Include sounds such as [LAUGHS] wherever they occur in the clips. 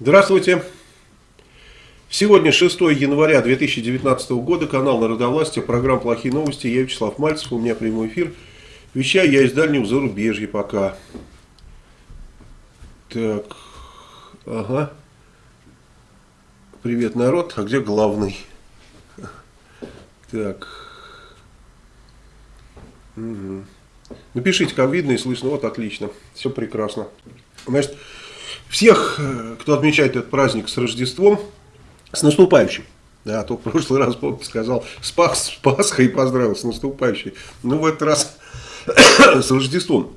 Здравствуйте. Сегодня 6 января 2019 года, канал Народовластия, программа «Плохие новости». Я Вячеслав Мальцев, у меня прямой эфир. Вещаю я из дальнего зарубежья пока. Так, ага. Привет, народ. А где главный? Так. Угу. Напишите, как видно и слышно. Вот, отлично. Все прекрасно. Значит, всех, э, кто отмечает этот праздник с Рождеством, с наступающим. Да, а то в прошлый раз, помните, сказал с, Пас, с Пасхой поздравил с наступающей. Ну, в этот раз [COUGHS] с Рождеством.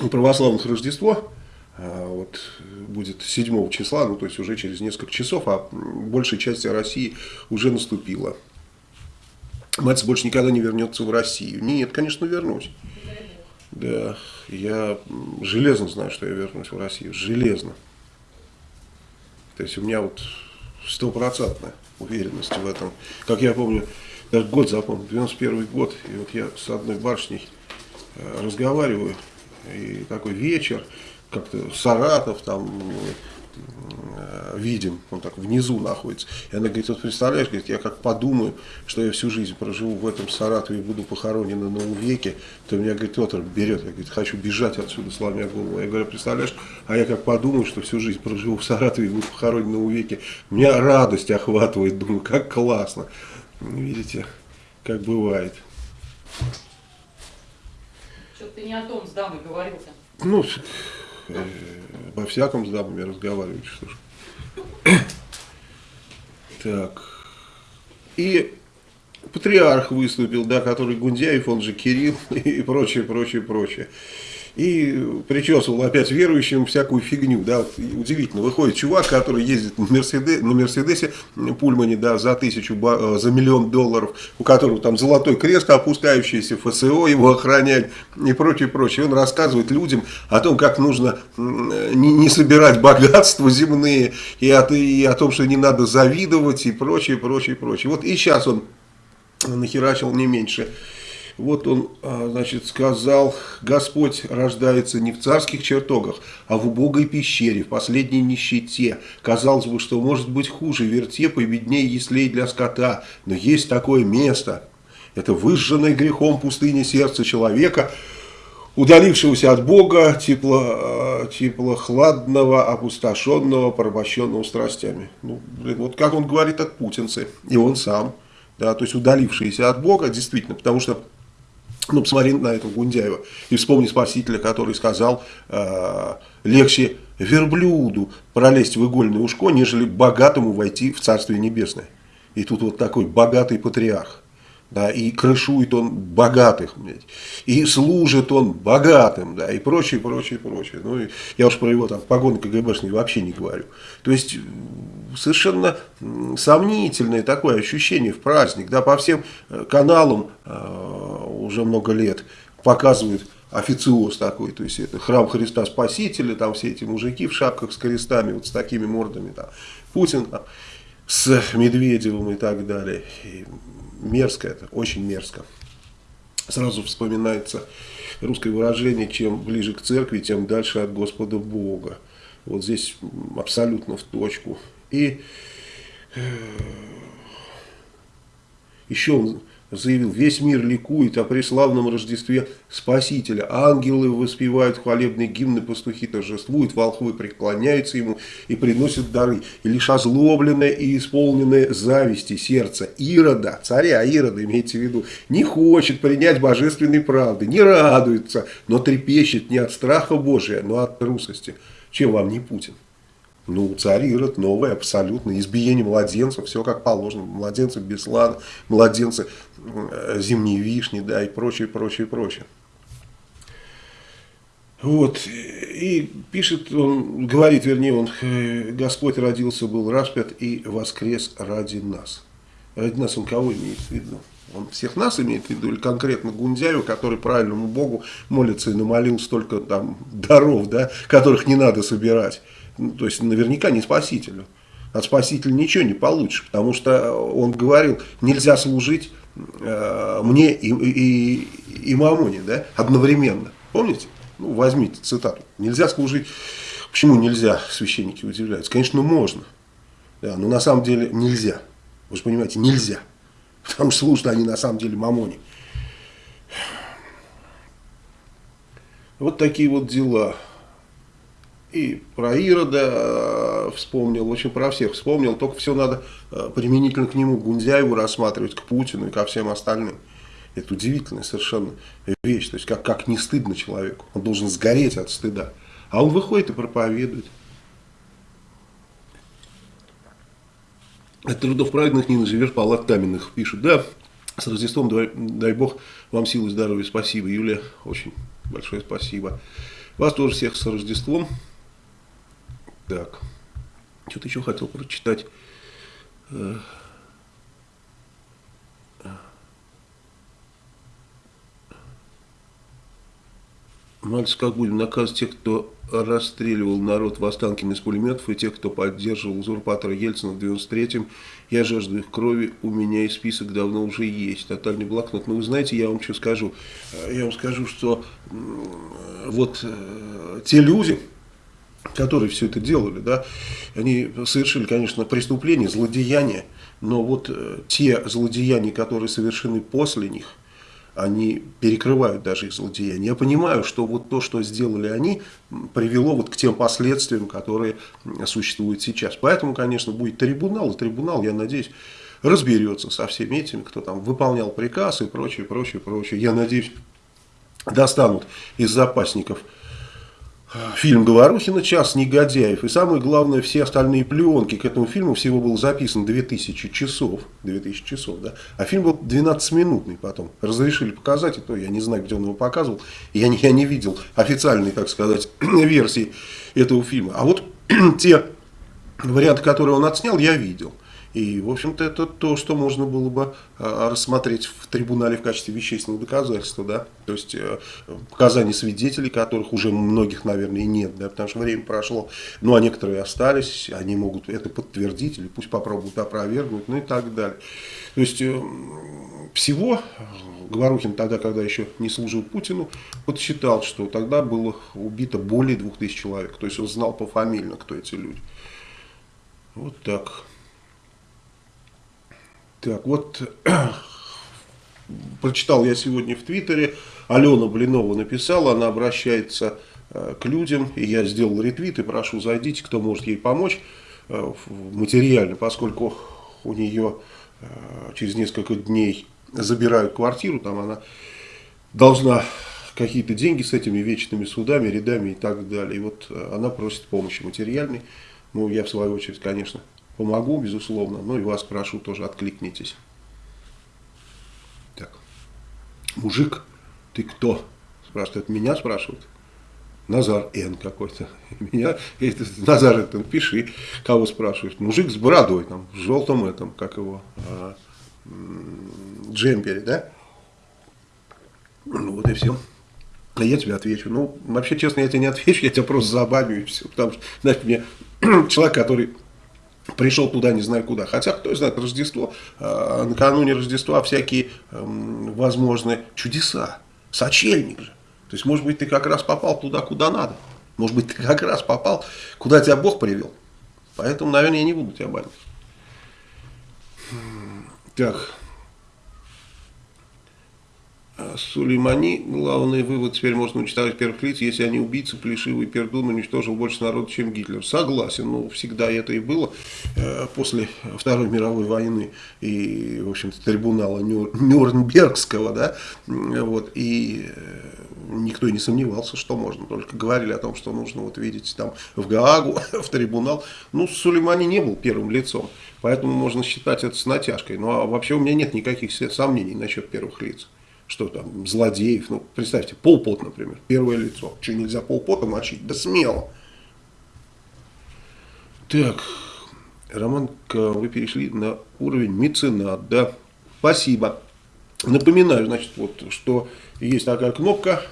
У Рождество а, вот, будет 7 числа, ну, то есть уже через несколько часов, а большая часть России уже наступила. Мать больше никогда не вернется в Россию. Нет, конечно, вернусь. Да, я железно знаю, что я вернусь в Россию. Железно. То есть у меня вот стопроцентная уверенность в этом. Как я помню, даже год запомнил, 91 год, и вот я с одной барышней э, разговариваю, и такой вечер, как-то Саратов, там видим, он так внизу находится. И она говорит, вот представляешь, говорит, я как подумаю, что я всю жизнь проживу в этом Саратове и буду похоронен на новом веке, то меня, говорит, Петр берет, я, говорит, хочу бежать отсюда, сломя голову. Я говорю, представляешь, а я как подумаю, что всю жизнь проживу в Саратове и буду похоронен на новом веке, меня радость охватывает, думаю, как классно. Видите, как бывает. Что ты не о том с дамой говорил-то? Ну, во всяком с дамами разговаривать, что ж. [COUGHS] Так. И патриарх выступил, да, который Гундяев, он же Кирилл [LAUGHS] и прочее, прочее, прочее и причесывал опять верующим всякую фигню, да, вот, удивительно, выходит чувак, который ездит на, Мерседес, на Мерседесе Пульмане, да, за тысячу, э, за миллион долларов, у которого там золотой крест, опускающийся ФСО, его охранять и прочее, прочее, он рассказывает людям о том, как нужно не, не собирать богатства земные, и, от, и о том, что не надо завидовать, и прочее, прочее, прочее, вот и сейчас он нахерачил не меньше вот он, а, значит, сказал, Господь рождается не в царских чертогах, а в убогой пещере, в последней нищете. Казалось бы, что может быть хуже, вертепа и беднее яслей для скота, но есть такое место. Это выжженное грехом пустыня сердца человека, удалившегося от Бога, тепло, а, теплохладного, опустошенного, порабощенного страстями. Ну, блин, вот как он говорит от путинцы, и он сам, да, то есть удалившиеся от Бога, действительно, потому что ну, посмотри на этого Гундяева и вспомни Спасителя, который сказал, э, легче верблюду пролезть в игольное ушко, нежели богатому войти в Царствие Небесное. И тут вот такой богатый патриарх. Да, и крышует он богатых, блядь, и служит он богатым, да, и прочее, прочее, прочее. Ну, я уж про его там погоны КГБшные вообще не говорю. То есть, совершенно сомнительное такое ощущение в праздник, да, по всем э, каналам э, уже много лет показывают официоз такой, то есть это храм Христа Спасителя, там все эти мужики в шапках с крестами, вот с такими мордами, там, Путин там, с Медведевым и так далее. И мерзко это, очень мерзко. Сразу вспоминается русское выражение, чем ближе к церкви, тем дальше от Господа Бога. Вот здесь абсолютно в точку. И э, еще он заявил, весь мир ликует о преславном Рождестве Спасителя. Ангелы воспевают хвалебные гимны, пастухи торжествуют, волхвы преклоняются ему и приносят дары. И лишь озлобленное и исполненное зависти сердце Ирода, царя Ирода, имейте в виду, не хочет принять божественной правды, не радуется, но трепещет не от страха Божия, но от трусости. Чем вам не Путин? Ну, царь Ирод новый, абсолютно. Избиение младенцев, все как положено. Младенцы Беслана, младенцы э, зимней вишни, да, и прочее, прочее, прочее. Вот, и пишет, он говорит, вернее, он, э, Господь родился, был распят и воскрес ради нас. Ради нас он кого имеет в виду? Он всех нас имеет в виду, или конкретно Гундяева, который правильному Богу молится и намолил столько там даров, да, которых не надо собирать. Ну, то есть наверняка не спасителю. От спасителя ничего не получишь, потому что он говорил, нельзя служить э, мне и, и, и мамоне да, одновременно. Помните? Ну, возьмите цитату. Нельзя служить Почему нельзя, священники удивляются? Конечно, можно. Да, но на самом деле нельзя. Вы же понимаете, нельзя. Потому что служат они на самом деле мамоне. Вот такие вот дела. И про Ирода э, вспомнил, общем, про всех вспомнил. Только все надо э, применительно к нему, Гундяеву рассматривать, к Путину и ко всем остальным. Это удивительная совершенно вещь. То есть, как, как не стыдно человеку. Он должен сгореть от стыда. А он выходит и проповедует. От трудов праведных не наживешь палат каменных, пишут. Да, с Рождеством, дай, дай Бог, вам силы, здоровья, спасибо. Юлия, очень большое спасибо. Вас тоже всех с Рождеством. Так, что-то еще хотел прочитать. Э, Мальцев, как будем наказывать тех, кто расстреливал народ в Останкино из пулеметов, и тех, кто поддерживал узурпатора Ельцина в 93-м. Я жажду их крови, у меня и список давно уже есть. Тотальный блокнот. Но вы знаете, я вам что скажу? Я вам скажу, что вот э, те люди, которые все это делали, да, они совершили, конечно, преступление, злодеяние, но вот э, те злодеяния, которые совершены после них – они перекрывают даже их злодеяния. Я понимаю, что вот то, что сделали они, привело вот к тем последствиям, которые существуют сейчас. Поэтому, конечно, будет трибунал, и трибунал, я надеюсь, разберется со всеми этими, кто там выполнял приказ и прочее, прочее, прочее. Я надеюсь, достанут из запасников фильм Говорухина «Час негодяев». И самое главное, все остальные пленки к этому фильму всего было записано 2000 часов. 2000 часов, да. А фильм был 12-минутный потом. Разрешили показать, и то я не знаю, где он его показывал. Я не, я не видел официальной, так сказать, [CLEARS THROAT] версии этого фильма. А вот [CLEARS THROAT] те варианты, которые он отснял, я видел. И, в общем-то, это то, что можно было бы а, рассмотреть в трибунале в качестве вещественного доказательства, да, то есть э, показания свидетелей, которых уже многих, наверное, нет, да, потому что время прошло, ну, а некоторые остались, они могут это подтвердить, или пусть попробуют опровергнуть, ну и так далее. То есть, э, всего Говорухин тогда, когда еще не служил Путину, подсчитал, что тогда было убито более двух тысяч человек, то есть он знал пофамильно, кто эти люди. Вот так. Так, вот [CLEARS THROAT] прочитал я сегодня в Твиттере, Алена Блинова написала, она обращается э, к людям, и я сделал ретвит, и прошу, зайдите, кто может ей помочь э, материально, поскольку у нее э, через несколько дней забирают квартиру, там она должна какие-то деньги с этими вечными судами, рядами и так далее. И вот она просит помощи материальной. Ну, я в свою очередь, конечно, помогу, безусловно. Ну и вас прошу тоже откликнитесь. Так. Мужик, ты кто? Спрашивает, меня спрашивают. Назар Н какой-то. [LAUGHS] Меня, это, Назар это пиши, кого спрашиваешь. Мужик с бородой, там, в желтом этом, как его, а, джемпере, да? Ну вот и все. А я тебе отвечу. Ну, вообще, честно, я тебе не отвечу, я тебя просто забаню и все. Потому что, знаешь, мне [CLEARS THROAT] человек, который пришел туда не знаю куда. Хотя, кто знает, Рождество, э, накануне Рождества всякие э, возможны чудеса. Сочельник же. То есть, может быть, ты как раз попал туда, куда надо. Может быть, ты как раз попал, куда тебя Бог привел. Поэтому, наверное, я не буду тебя банить. Так. Сулеймани, главный вывод, теперь можно уничтожать первых лиц, если они убийцы, плешивый пердун, уничтожил больше народа, чем Гитлер. Согласен, ну, всегда это и было э, после Второй мировой войны и, в общем-то, трибунала Нюр, Нюрнбергского, да, вот, и э, никто не сомневался, что можно, только говорили о том, что нужно, вот видите, там, в Гаагу, [LAUGHS] в трибунал. Ну, Сулеймани не был первым лицом, поэтому можно считать это с натяжкой. Ну, а вообще у меня нет никаких сомнений насчет первых лиц что там, злодеев. Ну, представьте, полпот, например, первое лицо. Что, нельзя полпота мочить? Да смело. Так, Роман, вы перешли на уровень меценат, да? Спасибо. Напоминаю, значит, вот, что есть такая кнопка,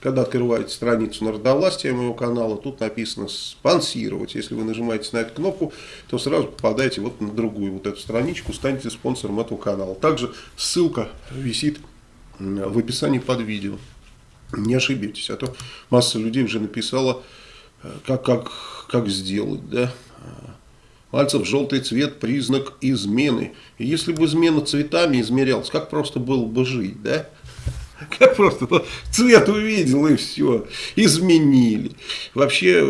когда открываете страницу народовластия моего канала, тут написано «спонсировать». Если вы нажимаете на эту кнопку, то сразу попадаете вот на другую вот эту страничку, станете спонсором этого канала. Также ссылка висит в описании под видео. Не ошибитесь, а то масса людей уже написала как, как, как сделать, да. Мальцев, желтый цвет – признак измены. И если бы измена цветами измерялась, как просто было бы жить, да? [LAUGHS] Как просто ну, цвет увидел и все, изменили. Вообще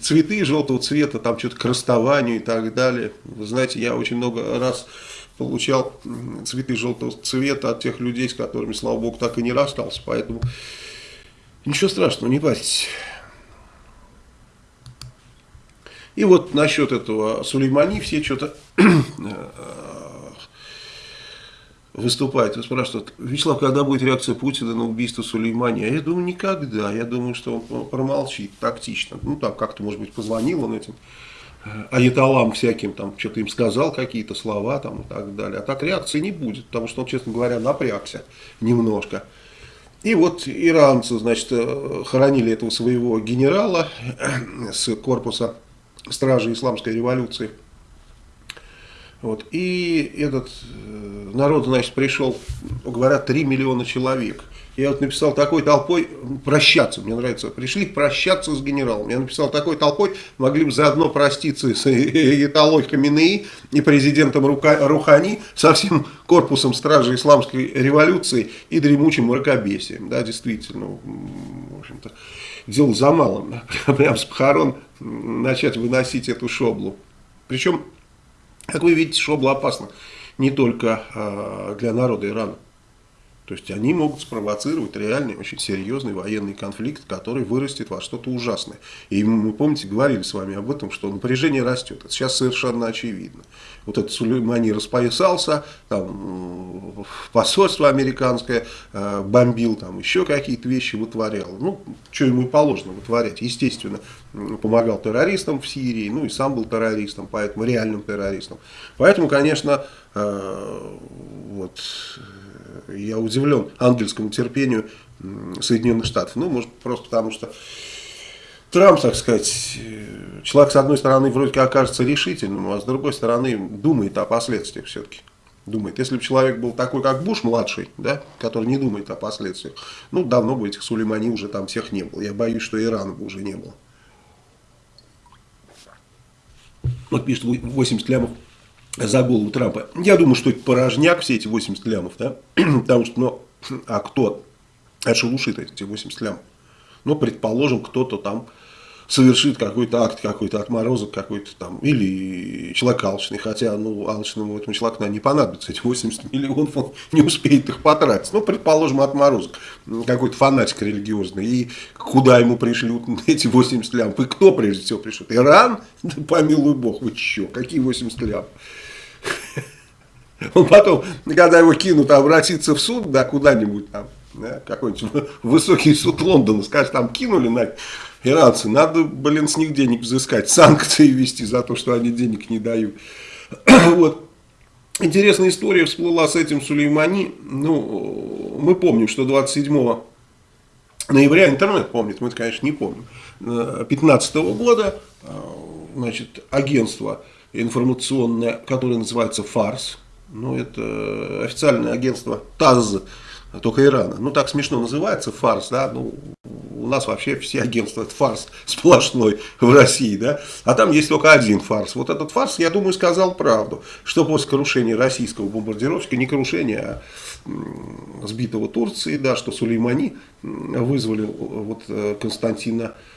цветы желтого цвета, там что-то к расставанию и так далее. Вы знаете, я очень много раз получал цветы желтого цвета от тех людей, с которыми, слава богу, так и не расстался. Поэтому ничего страшного, не парьтесь. И вот насчет этого Сулеймани все что-то э, выступают и спрашивают, Вячеслав, когда будет реакция Путина на убийство Сулеймани? А я думаю, никогда. Я думаю, что он промолчит тактично. Ну, там как-то, может быть, позвонил он этим аятолам всяким, там, что-то им сказал, какие-то слова там и так далее. А так реакции не будет, потому что он, честно говоря, напрягся немножко. И вот иранцы, значит, э, хоронили этого своего генерала с корпуса стражи исламской революции. Вот. И этот э, народ, значит, пришел, говорят, 3 миллиона человек. Я вот написал такой толпой прощаться, мне нравится, пришли прощаться с генералом. Я написал такой толпой, могли бы заодно проститься с [LAUGHS] Италой Хаминеи и президентом Рухани, со всем корпусом стражи исламской революции и дремучим мракобесием. Да, действительно, в общем-то, дело за малым. [LAUGHS] Прям с похорон начать выносить эту шоблу. Причем, как вы видите, шобла опасна не только э, для народа Ирана. То есть они могут спровоцировать реальный, очень серьезный военный конфликт, который вырастет во что-то ужасное. И мы, помните, говорили с вами об этом, что напряжение растет. Это сейчас совершенно очевидно. Вот этот Сулеймани распоясался, там, посольство американское э, бомбил, там еще какие-то вещи вытворял. Ну, что ему и положено вытворять. Естественно, помогал террористам в Сирии, ну и сам был террористом, поэтому реальным террористом. Поэтому, конечно, э, вот я удивлен ангельскому терпению Соединенных Штатов. Ну, может, просто потому что Трамп, так сказать, человек, с одной стороны, вроде как окажется решительным, а с другой стороны, думает о последствиях все-таки. Думает. Если бы человек был такой, как Буш младший, да, который не думает о последствиях, ну, давно бы этих Сулеймани уже там всех не было. Я боюсь, что Ирана бы уже не было. Вот пишет 80 лямов за голову Трампа. Я думаю, что это порожняк, все эти 80 лямов, да, [CLEARS THROAT] потому что, ну, [CLEARS THROAT] а кто отшелушит эти 80 лямов? Ну, предположим, кто-то там совершит какой-то акт, какой-то отморозок какой-то там, или человек алчный, хотя, ну, алчному этому человеку, наверное, не понадобится эти 80 [LAUGHS] миллионов, он не успеет их потратить. Ну, предположим, отморозок, какой-то фанатик религиозный, и куда ему пришлют [LAUGHS] эти 80 лямов, и кто прежде всего пришлет? Иран? [LAUGHS] Да помилуй бог, вы че, какие 80 лямов? [LAUGHS] Он потом, когда его кинут, обратиться в суд, да, куда-нибудь там, да, какой-нибудь [LAUGHS] высокий суд Лондона, скажет, там кинули на иранцы, надо, блин, с них денег взыскать, санкции вести за то, что они денег не дают. [CLEARS THROAT] вот. Интересная история всплыла с этим Сулеймани. Ну, мы помним, что 27 ноября, интернет помнит, мы конечно, не помним, 15 э, года, э, значит, агентство информационное, которое называется «Фарс». Ну, это официальное агентство ТАЗ, только Ирана. Ну, так смешно называется, «Фарс», да, ну, у нас вообще все агентства, это фарс сплошной в России, да, а там есть только один фарс. Вот этот фарс, я думаю, сказал правду, что после крушения российского бомбардировщика, не крушения, а сбитого Турции, да, что Сулеймани вызвали вот э, Константина Э,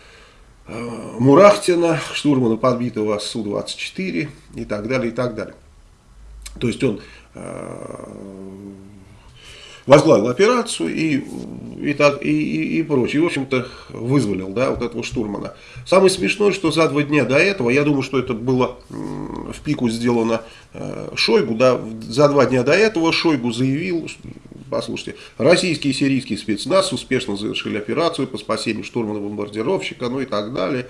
Мурахтина, штурмана подбитого Су-24 и так далее, и так далее. То есть он э, возглавил операцию и, и, так, и, и, и прочее. И, в общем-то, вызволил да, вот этого штурмана. Самое смешное, что за два дня до этого, я думаю, что это было в пику сделано э, Шойгу, да, за два дня до этого Шойгу заявил, послушайте, российские и сирийские спецназ успешно завершили операцию по спасению штурмана-бомбардировщика, ну и так далее.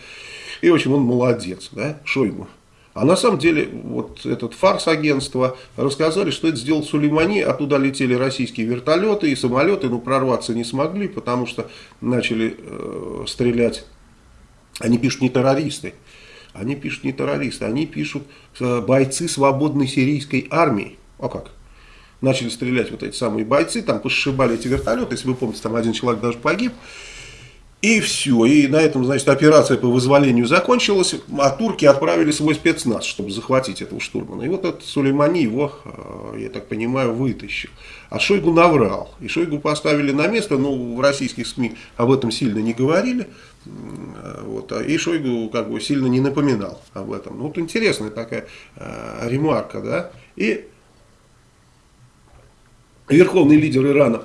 И, в общем, он молодец, да, Шойгу. А на самом деле, вот этот фарс агентства рассказали, что это сделал Сулеймани, оттуда летели российские вертолеты и самолеты, но прорваться не смогли, потому что начали э, стрелять, они пишут не террористы, они пишут не террористы, они пишут э, бойцы свободной сирийской армии. А как? Начали стрелять вот эти самые бойцы, там пошибали эти вертолеты, если вы помните, там один человек даже погиб. И все, и на этом, значит, операция по вызволению закончилась, а турки отправили свой спецназ, чтобы захватить этого штурмана. И вот этот Сулеймани его, э, я так понимаю, вытащил. А Шойгу наврал. И Шойгу поставили на место, ну, в российских СМИ об этом сильно не говорили. Вот, а и Шойгу как бы сильно не напоминал об этом. Ну, вот интересная такая э, ремарка, да. И верховный лидер Ирана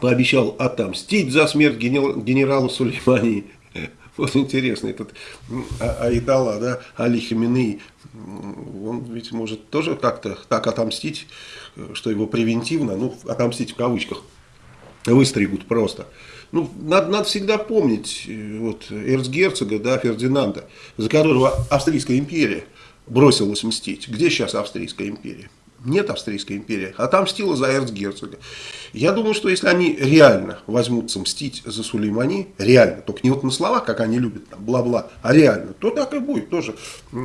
пообещал отомстить за смерть генерала Сулеймани. [LAUGHS] Вот интересно, этот а, Айтала, да, Али Хаминей, он ведь может тоже как-то так отомстить, что его превентивно, ну, отомстить в кавычках, выстригут просто. Ну, надо, надо всегда помнить вот, эрцгерцога, да, Фердинанда, за которого Австрийская империя бросилась мстить. Где сейчас Австрийская империя? Нет Австрийской империи, отомстила за эрцгерцога. Я думаю, что если они реально возьмутся мстить за Сулеймани, реально, только не вот на словах, как они любят, бла-бла, а реально, то так и будет тоже.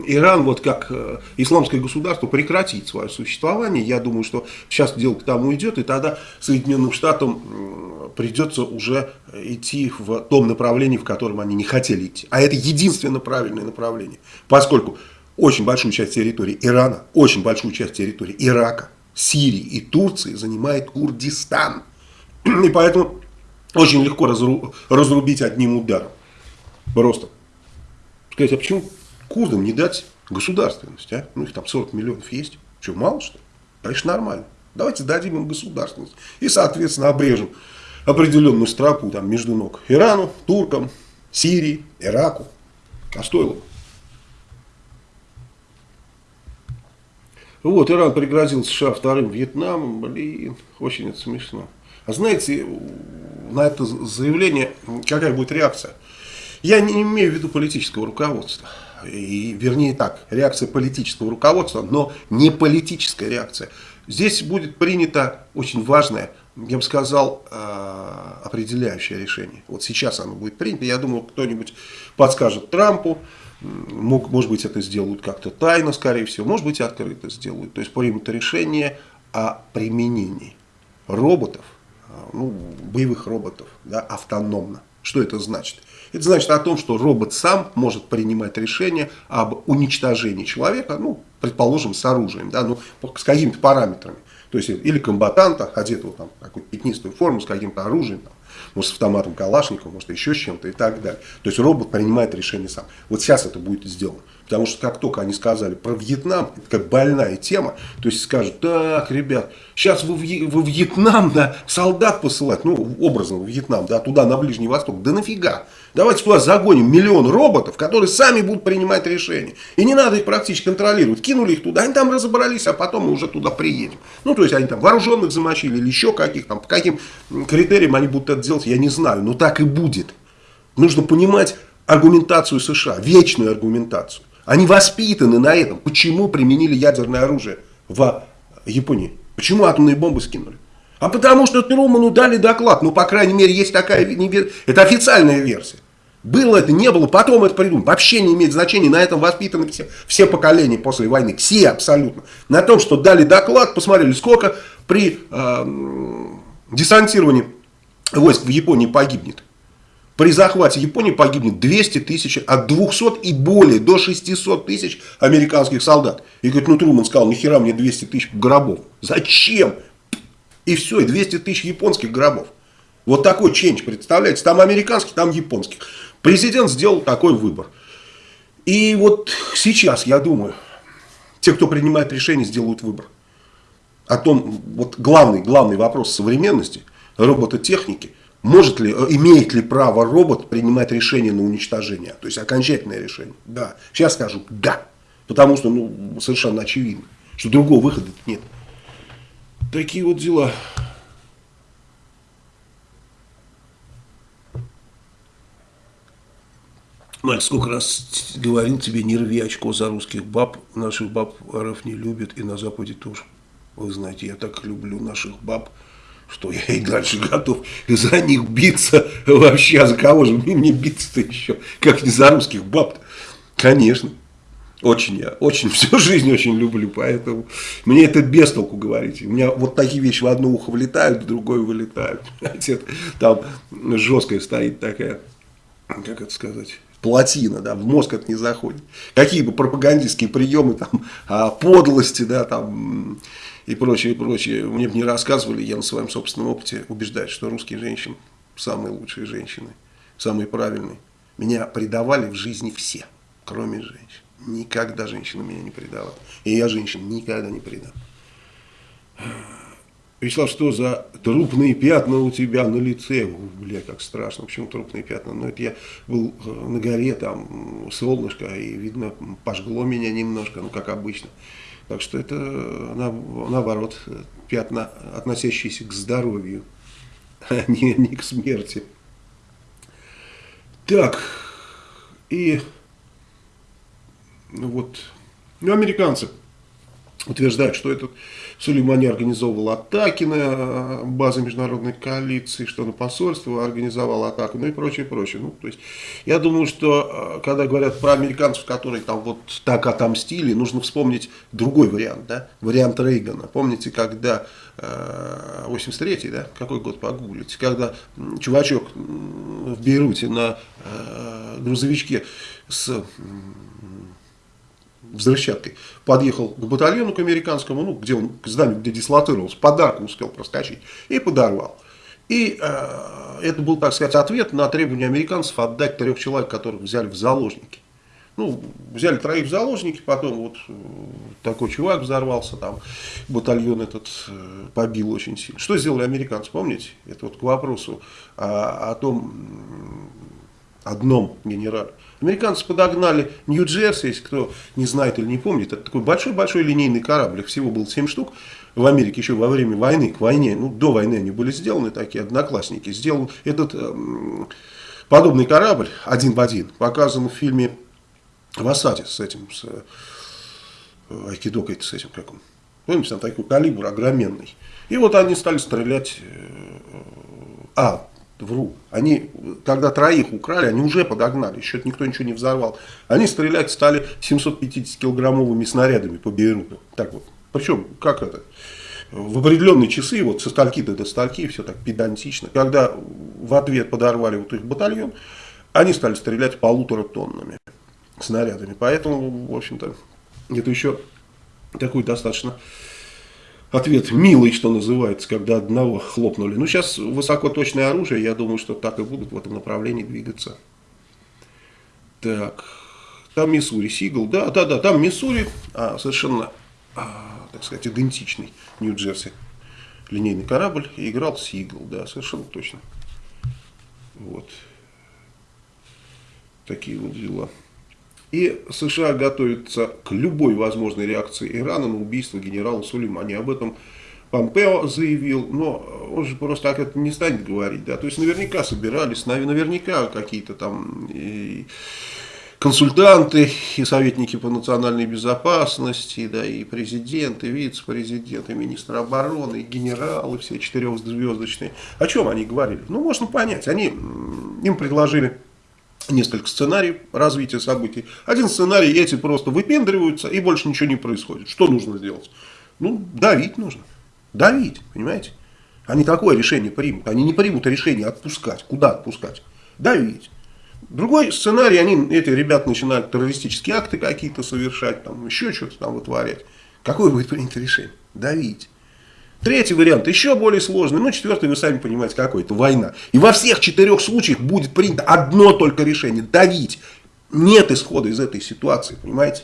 Иран, вот как э, исламское государство, прекратит свое существование. Я думаю, что сейчас дело к тому идет, и тогда Соединенным Штатам придется уже идти в том направлении, в котором они не хотели идти. А это единственно правильное направление, поскольку очень большую часть территории Ирана, очень большую часть территории Ирака, Сирии и Турции занимает Курдистан. [CLEARS THROAT] И поэтому очень легко разру, разрубить одним ударом. Просто. Сказать, а почему курдам не дать государственность? А? Ну их там 40 миллионов есть. Что, мало что ли? Конечно, нормально. Давайте дадим им государственность. И, соответственно, обрежем определенную стропу там, между ног Ирану, туркам, Сирии, Ираку. А стоило бы. Вот, Иран пригрозил США вторым Вьетнамом, блин, очень это смешно. А знаете, на это заявление какая будет реакция? Я не имею в виду политического руководства. И, вернее так, реакция политического руководства, но не политическая реакция. Здесь будет принято очень важное, я бы сказал, э, определяющее решение. Вот сейчас оно будет принято. Я думаю, кто-нибудь подскажет Трампу, Мог, может быть, это сделают как-то тайно, скорее всего, может быть, открыто сделают. То есть примут решение о применении роботов, а, ну, боевых роботов, да, автономно. Что это значит? Это значит о том, что робот сам может принимать решение об уничтожении человека, ну, предположим, с оружием, да, ну, с какими-то параметрами. То есть, или комбатанта, одетого там, какую-то пятнистую форму, с каким-то оружием, там, может с автоматом Калашникова, может еще с чем-то и так далее. То есть робот принимает решение сам. Вот сейчас это будет сделано. Потому что как только они сказали про Вьетнам, это как больная тема, то есть скажут, так, ребят, сейчас вы в, Вьетнам да, солдат посылать, ну, образно в Вьетнам, да, туда, на Ближний Восток, да нафига? Давайте туда загоним миллион роботов, которые сами будут принимать решения. И не надо их практически контролировать. Кинули их туда, они там разобрались, а потом мы уже туда приедем. Ну, то есть они там вооруженных замочили или еще каких там, по каким критериям они будут это делать, я не знаю. Но так и будет. Нужно понимать аргументацию США, вечную аргументацию. Они воспитаны на этом. Почему применили ядерное оружие в Японии? Почему атомные бомбы скинули? А потому что Труману дали доклад. Ну, по крайней мере, есть такая... Это официальная версия. Было это, не было, потом это придумали. Вообще не имеет значения. На этом воспитаны все, все поколения после войны. Все абсолютно. На том, что дали доклад, посмотрели, сколько при э, десантировании войск в Японии погибнет. При захвате Японии погибнет 200 тысяч, от 200 и более, до 600 тысяч американских солдат. И говорит, ну Труман сказал, нахера мне 200 тысяч гробов? Зачем? И все, и 200 тысяч японских гробов. Вот такой ченч, представляете? Там американский, там японский. Президент сделал такой выбор. И вот сейчас, я думаю, те, кто принимает решение, сделают выбор. О том, вот главный, главный вопрос современности, робототехники, может ли, имеет ли право робот принимать решение на уничтожение, то есть окончательное решение. Да, сейчас скажу да, потому что ну, совершенно очевидно, что другого выхода нет. Такие вот дела. Маль, сколько раз говорил тебе, не рви очко за русских баб. Наших баб РФ не любят и на Западе тоже. Вы знаете, я так люблю наших баб, что я и дальше готов за них биться. Вообще, а за кого же мне биться-то еще? Как не за русских баб -то? Конечно. Очень я, очень, [LAUGHS] всю жизнь очень люблю, поэтому мне это без толку говорить. У меня вот такие вещи в одно ухо влетают, в другое вылетают. [LAUGHS] Там жесткая стоит такая как это сказать, плотина, да, в мозг это не заходит. Какие бы пропагандистские приемы, там, подлости, да, там, и прочее, и прочее, мне бы не рассказывали, я на своем собственном опыте убеждаюсь, что русские женщины самые лучшие женщины, самые правильные. Меня предавали в жизни все, кроме женщин. Никогда женщина меня не предала. И я женщин никогда не предам. Вячеслав, что за трупные пятна у тебя на лице? Бля, как страшно. Почему трупные пятна? Ну, это я был э, на горе, там солнышко, и, видно, пожгло меня немножко, ну, как обычно. Так что это, наоборот, пятна, относящиеся к здоровью, [LAUGHS] а не, не к смерти. Так, и ну вот, ну, американцы утверждают, что этот Сулеймани организовывал атаки на э, базы международной коалиции, что на посольство организовал атаку, ну и прочее, прочее. Ну, то есть, я думаю, что э, когда говорят про американцев, которые там вот так отомстили, нужно вспомнить другой вариант, да, вариант Рейгана. Помните, когда 83-й, э, да, какой год погуглите, когда чувачок в Бейруте на грузовичке с взрывчаткой, подъехал к батальону, к американскому, ну, где он, к зданию, где дислоцировался, подарку успел проскочить, и подорвал. И э, это был, так сказать, ответ на требование американцев отдать трех человек, которых взяли в заложники. Ну, взяли троих в заложники, потом вот э, такой чувак взорвался, там батальон этот э, побил очень сильно. Что сделали американцы, помните? Это вот к вопросу о, о том одном генерале. Американцы подогнали Нью-Джерси, если кто не знает или не помнит, это такой большой-большой линейный корабль, их всего было 7 штук в Америке еще во время войны, к войне, ну до войны они были сделаны, такие одноклассники, сделан этот э, подобный корабль один в один, показан в фильме в осаде с этим, с э, Айкидокой, с этим, как он, помните, там такой калибр огроменный. И вот они стали стрелять, э, а, Вру. Они, когда троих украли, они уже подогнали, еще никто ничего не взорвал. Они стрелять стали 750-килограммовыми снарядами по Бейруту. Так вот. Причем, как это? В определенные часы, вот со стальки-то до стальки, все так педантично. Когда в ответ подорвали вот их батальон, они стали стрелять полутора тоннами снарядами. Поэтому, в общем-то, это еще такой достаточно ответ милый, что называется, когда одного хлопнули. Ну, сейчас высокоточное оружие, я думаю, что так и будут в этом направлении двигаться. Так, там Миссури, Сигл, да, да, да, там Миссури, а, совершенно, а, так сказать, идентичный Нью-Джерси. Линейный корабль играл Сигл, да, совершенно точно. Вот. Такие вот дела. И США готовятся к любой возможной реакции Ирана на убийство генерала Сулеймани. Об этом Помпео заявил, но он же просто так это не станет говорить. Да? То есть наверняка собирались, наверняка какие-то там и консультанты, и советники по национальной безопасности, да, и президент, и вице-президент, и министр обороны, и генералы все четырехзвездочные. О чем они говорили? Ну, можно понять. Они, им предложили несколько сценариев развития событий. Один сценарий, эти просто выпендриваются, и больше ничего не происходит. Что нужно сделать? Ну, давить нужно. Давить, понимаете? Они такое решение примут. Они не примут решение отпускать. Куда отпускать? Давить. Другой сценарий, они, эти ребята начинают террористические акты какие-то совершать, там, еще что-то там вытворять. Какое будет принято решение? Давить. Третий вариант еще более сложный, ну четвертый вы сами понимаете какой, это война. И во всех четырех случаях будет принято одно только решение, давить. Нет исхода из этой ситуации, понимаете?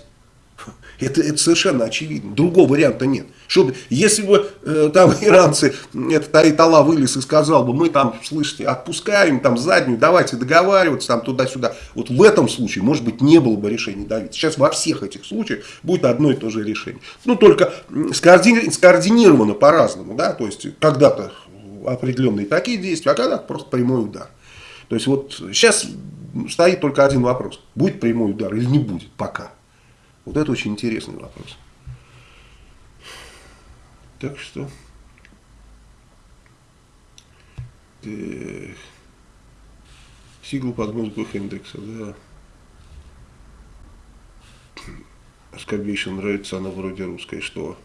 Это, это совершенно очевидно. Другого варианта нет. Чтобы, если бы э, там [LAUGHS] иранцы, этот Айтала вылез и сказал бы, мы там, слышите, отпускаем там заднюю, давайте договариваться там туда-сюда. Вот в этом случае, может быть, не было бы решения давить. Сейчас во всех этих случаях будет одно и то же решение. Ну, только скоордини скоординировано по-разному, да, то есть когда-то определенные такие действия, а когда-то просто прямой удар. То есть вот сейчас стоит только один вопрос. Будет прямой удар или не будет пока. Вот это очень интересный вопрос. Так что... Так. Сигл под музыку Хендекса, да. Скобейшин нравится, она вроде русская, что?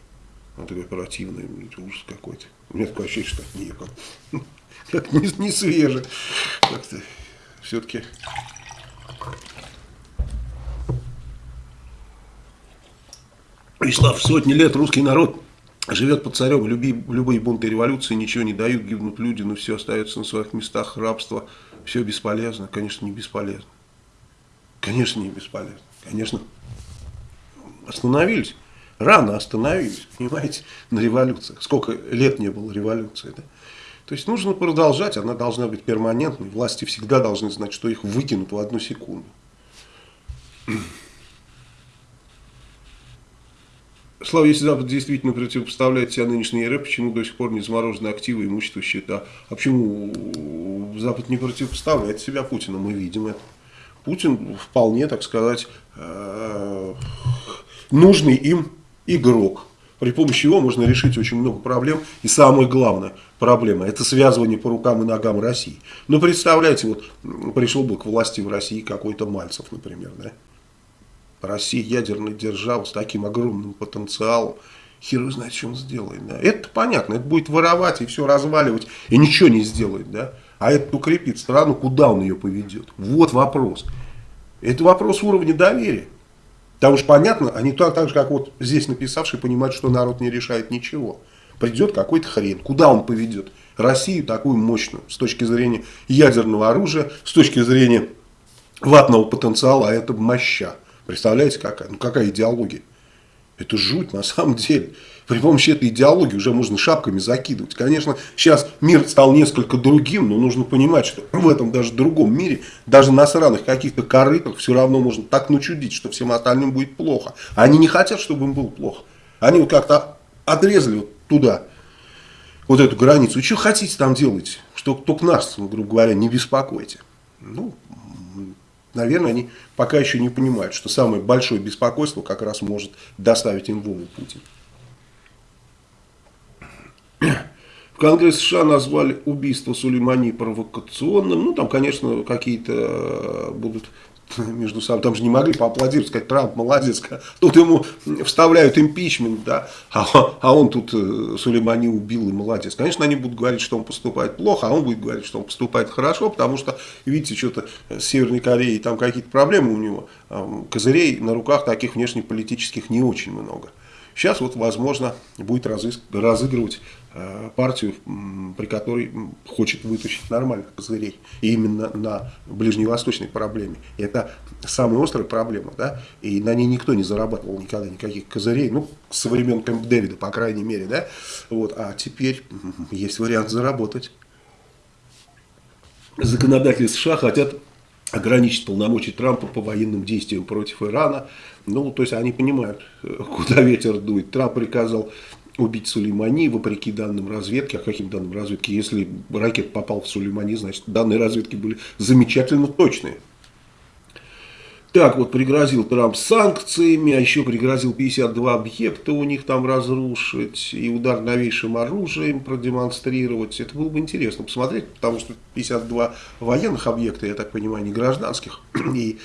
Она такая оперативная, ужас какой-то. У меня такое ощущение, что нет, как, как не, не свеже. Как-то все-таки Вячеслав, сотни лет русский народ живет под царем, люби, любые бунты и революции ничего не дают, гибнут люди, но все остается на своих местах, рабство, все бесполезно. Конечно, не бесполезно. Конечно, не бесполезно. Конечно, остановились. Рано остановились, понимаете, на революциях. Сколько лет не было революции, да? То есть нужно продолжать, она должна быть перманентной. Власти всегда должны знать, что их выкинут в одну секунду. Слава, если Запад действительно противопоставляет себя нынешней РФ, почему до сих пор не заморожены активы, имущество, счета? А почему Запад не противопоставляет себя Путину? Мы видим это. Путин вполне, так сказать, э, нужный им игрок. При помощи его можно решить очень много проблем. И самая главная проблема – это связывание по рукам и ногам России. Ну, представляете, вот пришел бы к власти в России какой-то Мальцев, например, да? Россия ядерная держава с таким огромным потенциалом. Хер знает, он сделает. Да? Это понятно, это будет воровать и все разваливать, и ничего не сделает. Да? А это укрепит страну, куда он ее поведет? Вот вопрос. Это вопрос уровня доверия. Потому что понятно, они так, так же, как вот здесь написавшие, понимают, что народ не решает ничего. Придет какой-то хрен. Куда он поведет? Россию такую мощную с точки зрения ядерного оружия, с точки зрения ватного потенциала, а это моща. Представляете, какая? Ну, какая идеология? Это жуть на самом деле. При помощи этой идеологии уже можно шапками закидывать. Конечно, сейчас мир стал несколько другим, но нужно понимать, что в этом даже другом мире, даже на сраных каких-то корытах, все равно можно так начудить, что всем остальным будет плохо. Они не хотят, чтобы им было плохо. Они вот как-то отрезали вот туда, вот эту границу. И что хотите там делать? Что только нас, грубо говоря, не беспокойте. Ну, наверное, они пока еще не понимают, что самое большое беспокойство как раз может доставить им Вову Путин. В Конгресс США назвали убийство Сулеймани провокационным. Ну, там, конечно, какие-то э, будут между собой, там же не могли поаплодировать, сказать, Трамп молодец, тут ему вставляют импичмент, да, а, а он тут э, Сулеймани убил и молодец. Конечно, они будут говорить, что он поступает плохо, а он будет говорить, что он поступает хорошо, потому что, видите, что-то с Северной Кореей там какие-то проблемы у него, козырей на руках таких внешнеполитических не очень много. Сейчас вот, возможно, будет разыгрывать партию, при которой хочет вытащить нормальных козырей. Именно на ближневосточной проблеме. Это самая острая проблема, да, и на ней никто не зарабатывал никогда никаких козырей, ну, со времен Кэмп Дэвида, по крайней мере, да, вот, а теперь есть вариант заработать. Законодатели США хотят ограничить полномочия Трампа по военным действиям против Ирана. Ну, то есть они понимают, куда ветер дует. Трамп приказал убить Сулеймани, вопреки данным разведки. А каким данным разведки? Если ракет попал в Сулеймани, значит, данные разведки были замечательно точные. Так вот, пригрозил Трамп санкциями, а еще пригрозил 52 объекта у них там разрушить и удар новейшим оружием продемонстрировать. Это было бы интересно посмотреть, потому что 52 военных объекта, я так понимаю, не гражданских. [CLEARS THROAT] И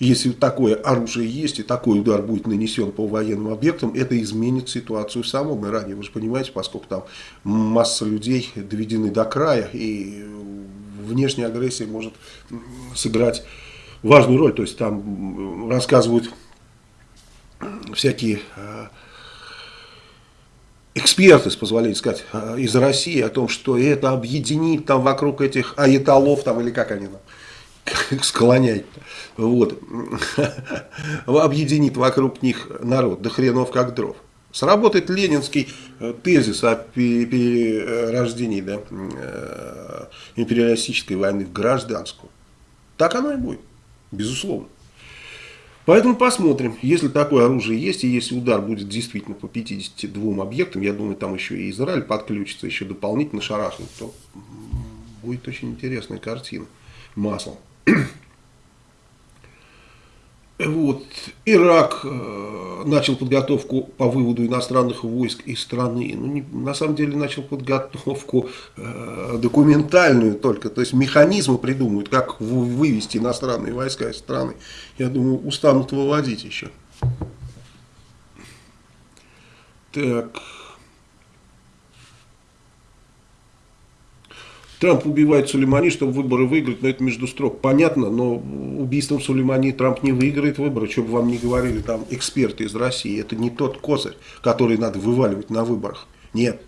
если такое оружие есть и такой удар будет нанесен по военным объектам, это изменит ситуацию в самом Иране. Вы же понимаете, поскольку там масса людей доведены до края, и внешняя агрессия может сыграть важную роль. То есть там рассказывают всякие э, эксперты, с позволения сказать, э, из России о том, что это объединит там вокруг этих аятолов, там, или как они там, [LAUGHS] склонять, вот, [LAUGHS] объединит вокруг них народ, до хренов как дров. Сработает ленинский э, тезис о перерождении да, империалистической войны в гражданскую. Так оно и будет. Безусловно. Поэтому посмотрим, если такое оружие есть, и если удар будет действительно по 52 объектам, я думаю, там еще и Израиль подключится, еще дополнительно шарахнет, то будет очень интересная картина. Маслом. [CLEARS THROAT] Вот. Ирак э, начал подготовку по выводу иностранных войск из страны. Ну, не, на самом деле начал подготовку э, документальную только. То есть механизмы придумывают, как вывести иностранные войска из страны. Я думаю, устанут выводить еще. Так. Трамп убивает Сулеймани, чтобы выборы выиграть, но это между строк. Понятно, но убийством Сулеймани Трамп не выиграет выборы, что бы вам ни говорили там эксперты из России. Это не тот козырь, который надо вываливать на выборах. Нет,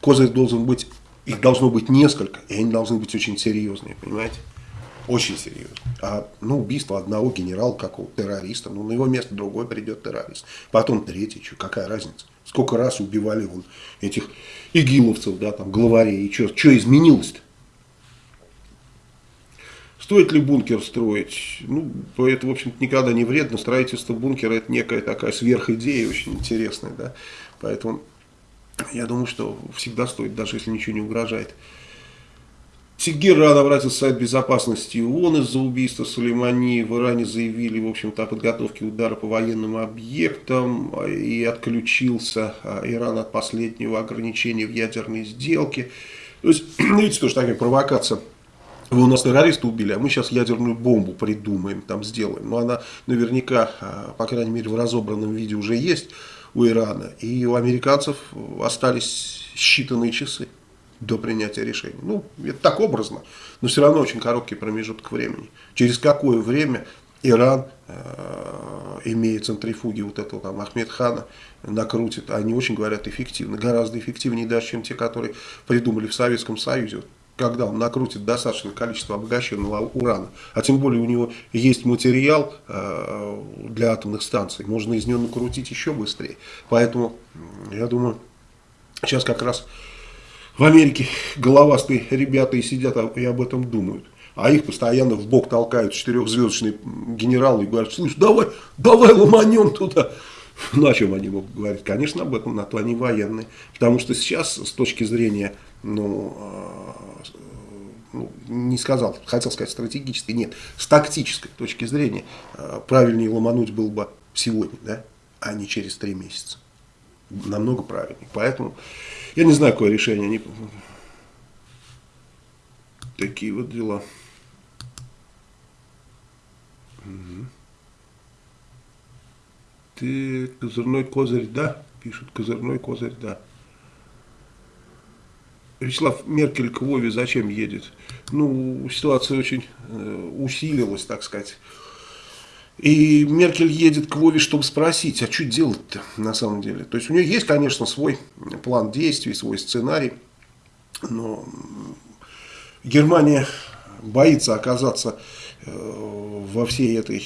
козырь должен быть, их должно быть несколько, и они должны быть очень серьезные, понимаете? Очень серьезно. А ну, убийство одного генерала, какого террориста, ну, на его место другой придет террорист. Потом третий, что, какая разница? Сколько раз убивали вон этих игиловцев, да, там, главарей, и что, что изменилось-то? Стоит ли бункер строить? Ну, это, в общем-то, никогда не вредно. Строительство бункера – это некая такая сверхидея, очень интересная, да. Поэтому я думаю, что всегда стоит, даже если ничего не угрожает. Тегеран обратился в Совет Безопасности ООН из-за убийства Сулеймани. В Иране заявили, в общем-то, о подготовке удара по военным объектам и отключился а, Иран от последнего ограничения в ядерной сделке. То есть, [CLEARS THROAT] видите, тоже такая провокация. Вы у нас террориста убили, а мы сейчас ядерную бомбу придумаем, там сделаем. Но она наверняка, а, по крайней мере, в разобранном виде уже есть у Ирана. И у американцев остались считанные часы до принятия решения. Ну, это так образно, но все равно очень короткий промежуток времени. Через какое время Иран, э, имея центрифуги вот этого там Ахмед Хана, накрутит, они очень говорят эффективно, гораздо эффективнее даже, чем те, которые придумали в Советском Союзе когда он накрутит достаточное количество обогащенного урана, а тем более у него есть материал э, для атомных станций, можно из него накрутить еще быстрее. Поэтому, я думаю, сейчас как раз в Америке головастые ребята и сидят и об этом думают. А их постоянно в бок толкают четырехзвездочные генералы и говорят, слушай, давай, давай ломанем туда. [LAUGHS] Ну, о чем они могут говорить? Конечно, об этом, на то они военные. Потому что сейчас, с точки зрения, ну, а, ну, не сказал, хотел сказать стратегической, нет, с тактической точки зрения, а, правильнее ломануть было бы сегодня, да, а не через три месяца. Намного правильнее. Поэтому я не знаю, какое решение. Они... Такие вот дела. Угу. Ты козырной козырь, да? Пишут, козырной козырь, да. Вячеслав Меркель к Вове зачем едет? Ну, ситуация очень э, усилилась, так сказать. И Меркель едет к Вове, чтобы спросить, а что делать-то на самом деле? То есть у нее есть, конечно, свой план действий, свой сценарий, но Германия боится оказаться э, во всей этой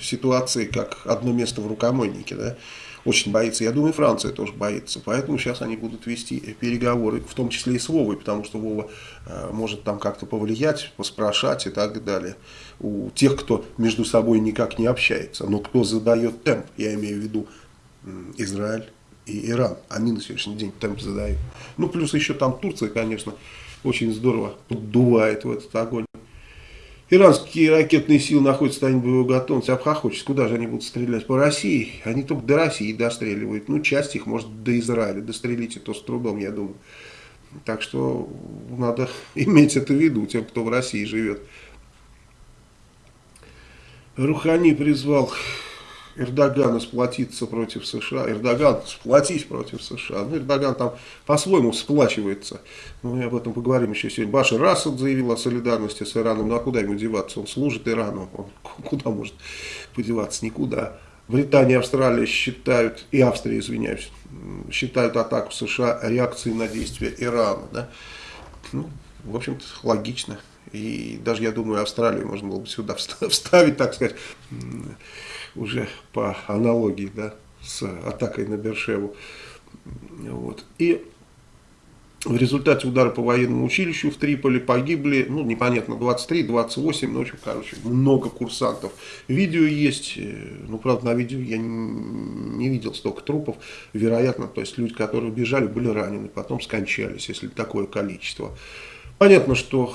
ситуации как одно место в рукомойнике. Да? Очень боится. Я думаю, Франция тоже боится. Поэтому сейчас они будут вести переговоры, в том числе и с Вовой, потому что Вова э, может там как-то повлиять, поспрашать и так далее. У тех, кто между собой никак не общается. Но кто задает темп, я имею в виду Израиль и Иран. Они на сегодняшний день темп задают. Ну, плюс еще там Турция, конечно, очень здорово поддувает в этот огонь. Иранские ракетные силы находятся состоянии боевой готовности, обхохочется. Куда же они будут стрелять? По России? Они только до России достреливают. Ну, часть их, может, до Израиля. Дострелить и то с трудом, я думаю. Так что надо [LAUGHS] иметь это в виду, тем, кто в России живет. Рухани призвал Эрдогана сплотиться против США. Эрдоган сплотись против США. Ну, Эрдоган там по-своему сплачивается. Мы об этом поговорим еще сегодня. Башар Асад заявил о солидарности с Ираном. Ну а куда ему деваться? Он служит Ирану. Он [LAUGHS] куда может подеваться? Никуда. Британия и Австралия считают, и Австрия, извиняюсь, считают атаку США реакцией на действия Ирана. Да? Ну, в общем-то, логично. И даже, я думаю, Австралию можно было бы сюда [LAUGHS] вставить, так сказать, уже по аналогии да, с атакой на Бершеву. Вот. И в результате удара по военному училищу в Триполи погибли, ну, непонятно, 23, 28, ну, в общем, короче, много курсантов. Видео есть, э, ну, правда, на видео я не, не видел столько трупов. Вероятно, то есть люди, которые убежали, были ранены, потом скончались, если такое количество. Понятно, что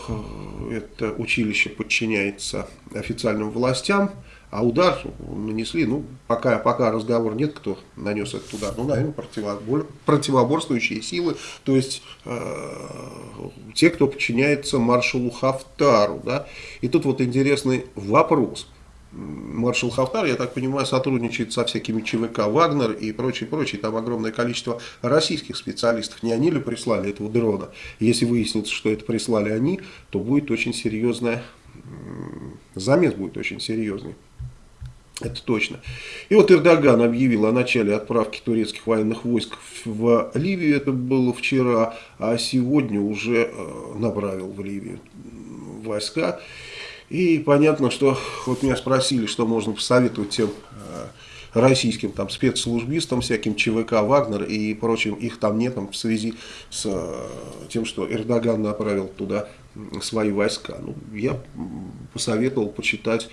э, это училище подчиняется официальным властям, а удар нанесли, ну, пока, пока разговор нет, кто нанес этот удар, ну, наверное, противобор, противоборствующие силы, то есть э, те, кто подчиняется маршалу Хафтару, да. И тут вот интересный вопрос. маршал Хафтар, я так понимаю, сотрудничает со всякими ЧВК «Вагнер» и прочее, прочее. Там огромное количество российских специалистов. Не они ли прислали этого дрона? Если выяснится, что это прислали они, то будет очень серьезная, замес будет очень серьезный. Это точно. И вот Эрдоган объявил о начале отправки турецких военных войск в Ливию. Это было вчера, а сегодня уже э, направил в Ливию войска. И понятно, что вот меня спросили, что можно посоветовать тем э, российским там спецслужбистам, всяким ЧВК, Вагнер и прочим, их там нет там, в связи с э, тем, что Эрдоган направил туда свои войска. Ну, я посоветовал почитать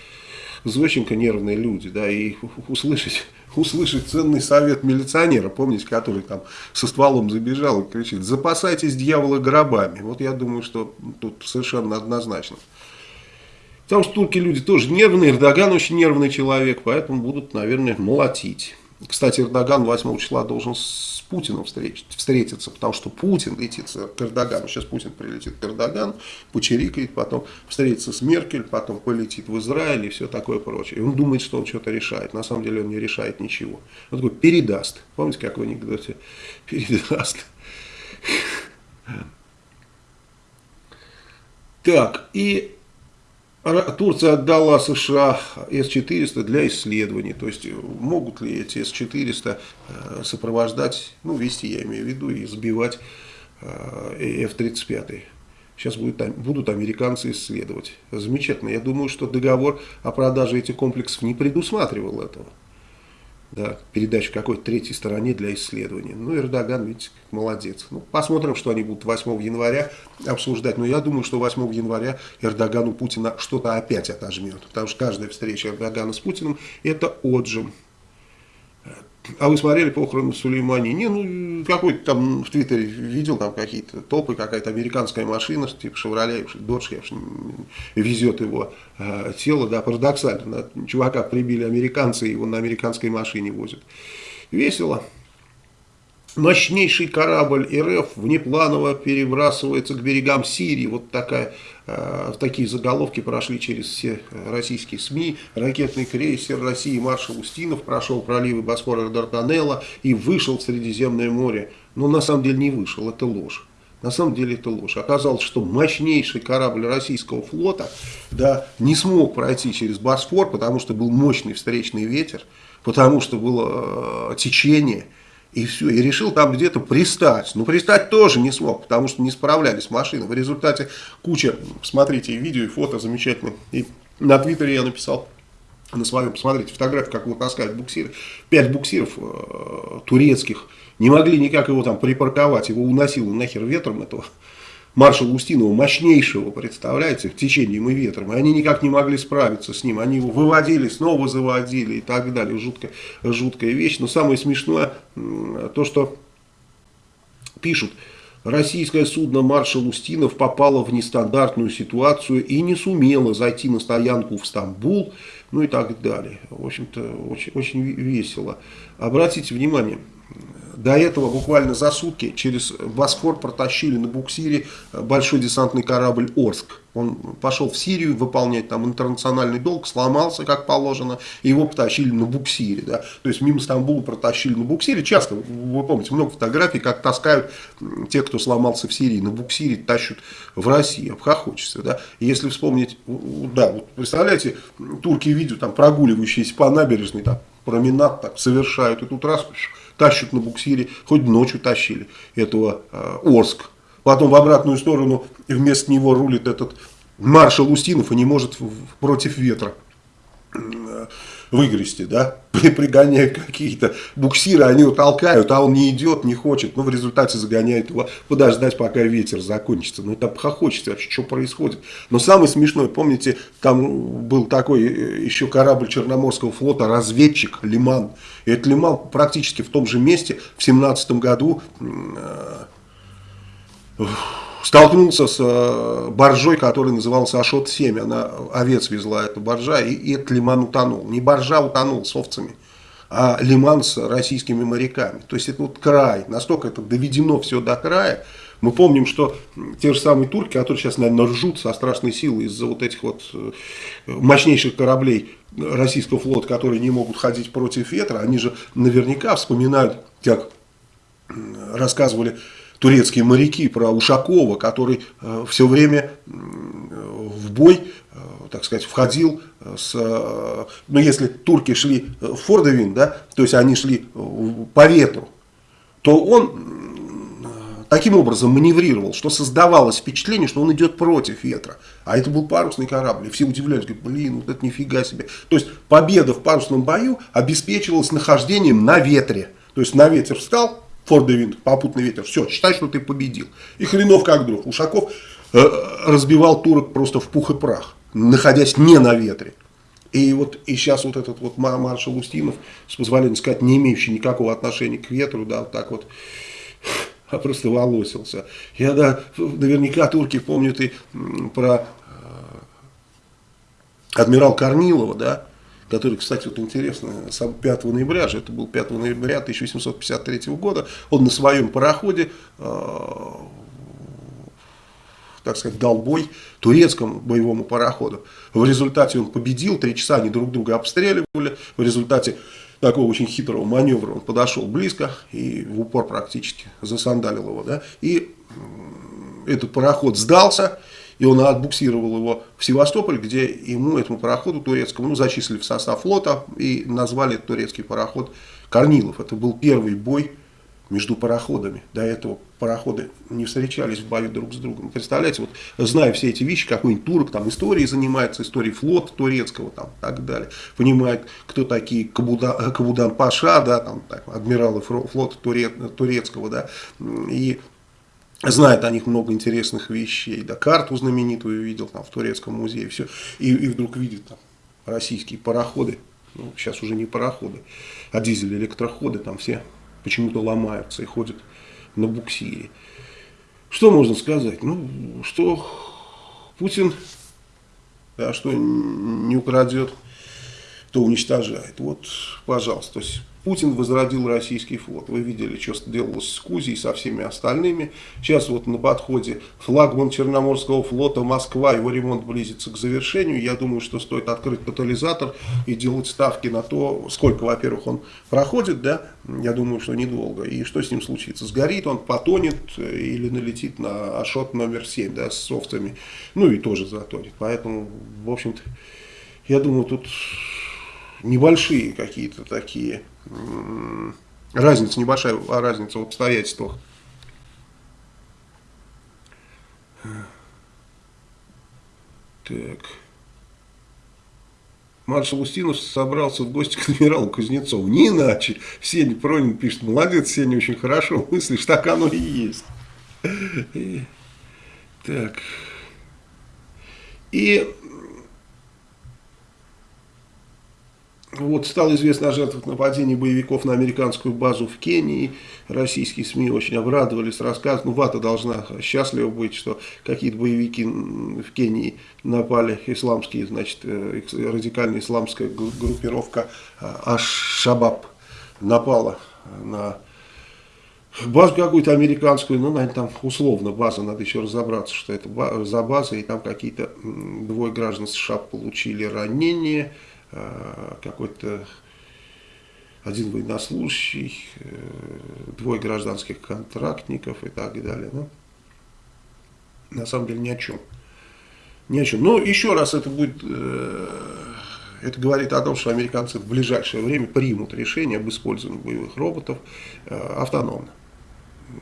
Зощенко нервные люди, да, и услышать, услышать ценный совет милиционера, помните, который там со стволом забежал и кричит, запасайтесь дьявола гробами. Вот я думаю, что тут совершенно однозначно. Потому что турки люди тоже нервные, Эрдоган очень нервный человек, поэтому будут, наверное, молотить. Кстати, Эрдоган 8 числа должен с Путиным встретиться, потому что Путин летит к Эрдогану. Сейчас Путин прилетит к Эрдогану, почерикает, потом встретится с Меркель, потом полетит в Израиль и все такое прочее. И он думает, что он что-то решает. На самом деле он не решает ничего. Он такой передаст. Помните, как в анекдоте? [LAUGHS] Передаст. Так, и Турция отдала США С-400 для исследований. То есть могут ли эти С-400 э, сопровождать, ну вести я имею в виду, и сбивать э, F-35. Сейчас будет, будут американцы исследовать. Замечательно. Я думаю, что договор о продаже этих комплексов не предусматривал этого да, передачу какой-то третьей стороне для исследования. Ну, Эрдоган, видите, молодец. Ну, посмотрим, что они будут 8 января обсуждать. Но я думаю, что 8 января Эрдоган у Путина что-то опять отожмет. Потому что каждая встреча Эрдогана с Путиным – это отжим. А вы смотрели похороны Сулеймани? Не, ну, какой-то там в Твиттере видел там какие-то толпы, какая-то американская машина, типа Шевроле, Додж, везет его э, тело, да, парадоксально. Чувака прибили американцы, его на американской машине возят. Весело. Мощнейший корабль РФ внепланово перебрасывается к берегам Сирии. Вот такая, э, такие заголовки прошли через все российские СМИ. Ракетный крейсер России маршал Устинов прошел проливы Босфора и Дарданелла и вышел в Средиземное море. Но на самом деле не вышел, это ложь. На самом деле это ложь. Оказалось, что мощнейший корабль российского флота да, не смог пройти через Босфор, потому что был мощный встречный ветер, потому что было э, течение – и все, и решил там где-то пристать. Но пристать тоже не смог, потому что не справлялись машины. В результате куча, смотрите, видео и фото замечательные. И на Твиттере я написал на своем, посмотрите, фотографию, как его таскают буксиры. Пять буксиров э, турецких не могли никак его там припарковать. Его уносило нахер ветром этого маршала Устинова, мощнейшего, представляете, в течением и ветром. И они никак не могли справиться с ним. Они его выводили, снова заводили и так далее. Жуткая, жуткая вещь. Но самое смешное, то, что пишут, российское судно «Маршал Устинов» попало в нестандартную ситуацию и не сумело зайти на стоянку в Стамбул, ну и так далее. В общем-то, очень, очень весело. Обратите внимание, до этого буквально за сутки через Босфор протащили на буксире большой десантный корабль «Орск». Он пошел в Сирию выполнять там интернациональный долг, сломался как положено, и его потащили на буксире. Да? То есть мимо Стамбула протащили на буксире. Часто, вы помните, много фотографий, как таскают те, кто сломался в Сирии, на буксире тащут в Россию. Обхохочется. Да? Если вспомнить, да, вот представляете, турки видят там прогуливающиеся по набережной, там, променад так, совершают, и тут раз тащат на буксире, хоть ночью тащили этого э, Орск. Потом в обратную сторону вместо него рулит этот маршал Устинов и не может против ветра э, выгрести, да, [LAUGHS] пригоняют какие-то буксиры, они его толкают, а он не идет, не хочет, но в результате загоняют его подождать, пока ветер закончится. Ну, это хохочется вообще, что происходит. Но самое смешное, помните, там был такой э, еще корабль Черноморского флота, разведчик Лиман. И этот Лиман практически в том же месте в 17 году... Э, столкнулся с э, боржой, которая называлась Ашот-7. Она овец везла, эта боржа, и, и этот лиман утонул. Не боржа утонул с овцами, а лиман с российскими моряками. То есть это вот край, настолько это доведено все до края, Мы помним, что те же самые турки, которые сейчас, наверное, ржут со страшной силой из-за вот этих вот э, мощнейших кораблей российского флота, которые не могут ходить против ветра, они же наверняка вспоминают, как рассказывали турецкие моряки про Ушакова, который э, все время в бой, э, так сказать, входил с, э, ну если турки шли в Фордовин, да, то есть они шли по ветру, то он таким образом маневрировал, что создавалось впечатление, что он идет против ветра. А это был парусный корабль. И все удивлялись, говорят, блин, вот это нифига себе. То есть победа в парусном бою обеспечивалась нахождением на ветре. То есть на ветер встал, Фордовин, попутный ветер, все, считай, что ты победил. И хренов как дров. Ушаков э, разбивал турок просто в пух и прах, находясь не на ветре. И вот и сейчас вот этот вот маршал Устинов, с позволения сказать, не имеющий никакого отношения к ветру, да, вот так вот, а просто волосился. Я, да, наверняка турки помнят и про э, адмирал Корнилова, да, который, кстати, вот интересно, 5 ноября же, это был 5 ноября 1853 года, он на своем пароходе э, так сказать, дал бой турецкому боевому пароходу. В результате он победил, три часа они друг друга обстреливали, в результате такого очень хитрого маневра он подошел близко и в упор практически засандалил его, да, и этот пароход сдался, и он отбуксировал его в Севастополь, где ему, этому пароходу турецкому, ну, зачислили в состав флота и назвали турецкий пароход Корнилов. Это был первый бой между пароходами. До этого пароходы не встречались в бою друг с другом. Представляете, вот зная все эти вещи, какой-нибудь турок там историей занимается, историей флота турецкого там так далее, понимает, кто такие Кабуда, Кабудан Паша, да, там, так, адмиралы флота турецкого, да, и знает о них много интересных вещей, да, карту знаменитую видел там в турецком музее, все, и, и вдруг видит там российские пароходы, ну, сейчас уже не пароходы, а дизель-электроходы, там все почему-то ломаются и ходят на буксире. Что можно сказать? Ну, что Путин, да, что не украдет, то уничтожает. Вот, пожалуйста. То есть Путин возродил российский флот. Вы видели, что делалось с Кузей и со всеми остальными. Сейчас вот на подходе флагман Черноморского флота Москва, его ремонт близится к завершению. Я думаю, что стоит открыть катализатор и делать ставки на то, сколько, во-первых, он проходит, да, я думаю, что недолго. И что с ним случится? Сгорит он, потонет или налетит на Ашот номер 7, да, с софтами, ну и тоже затонет. Поэтому, в общем-то, я думаю, тут небольшие какие-то такие, разница небольшая, а разница в обстоятельствах. Так. Маршал Устинов собрался в гости к адмиралу Кузнецову. Не иначе. Сеня Пронин пишет, молодец, Сеня, очень хорошо мыслишь, так оно и есть. Так. И Вот стало известно о жертвах нападения боевиков на американскую базу в Кении. Российские СМИ очень обрадовались, рассказывают. Ну, ВАТА должна счастлива быть, что какие-то боевики в Кении напали, исламские, значит, э, радикальная исламская группировка а, Аш-Шабаб напала на базу какую-то американскую, ну, наверное, там условно база, надо еще разобраться, что это за база, и там какие-то двое граждан США получили ранения. Э, какой-то один военнослужащий, э, двое гражданских контрактников и так далее. Ну, на самом деле ни о чем. Ни о чем. Но еще раз это будет, э, это говорит о том, что американцы в ближайшее время примут решение об использовании боевых роботов автономно.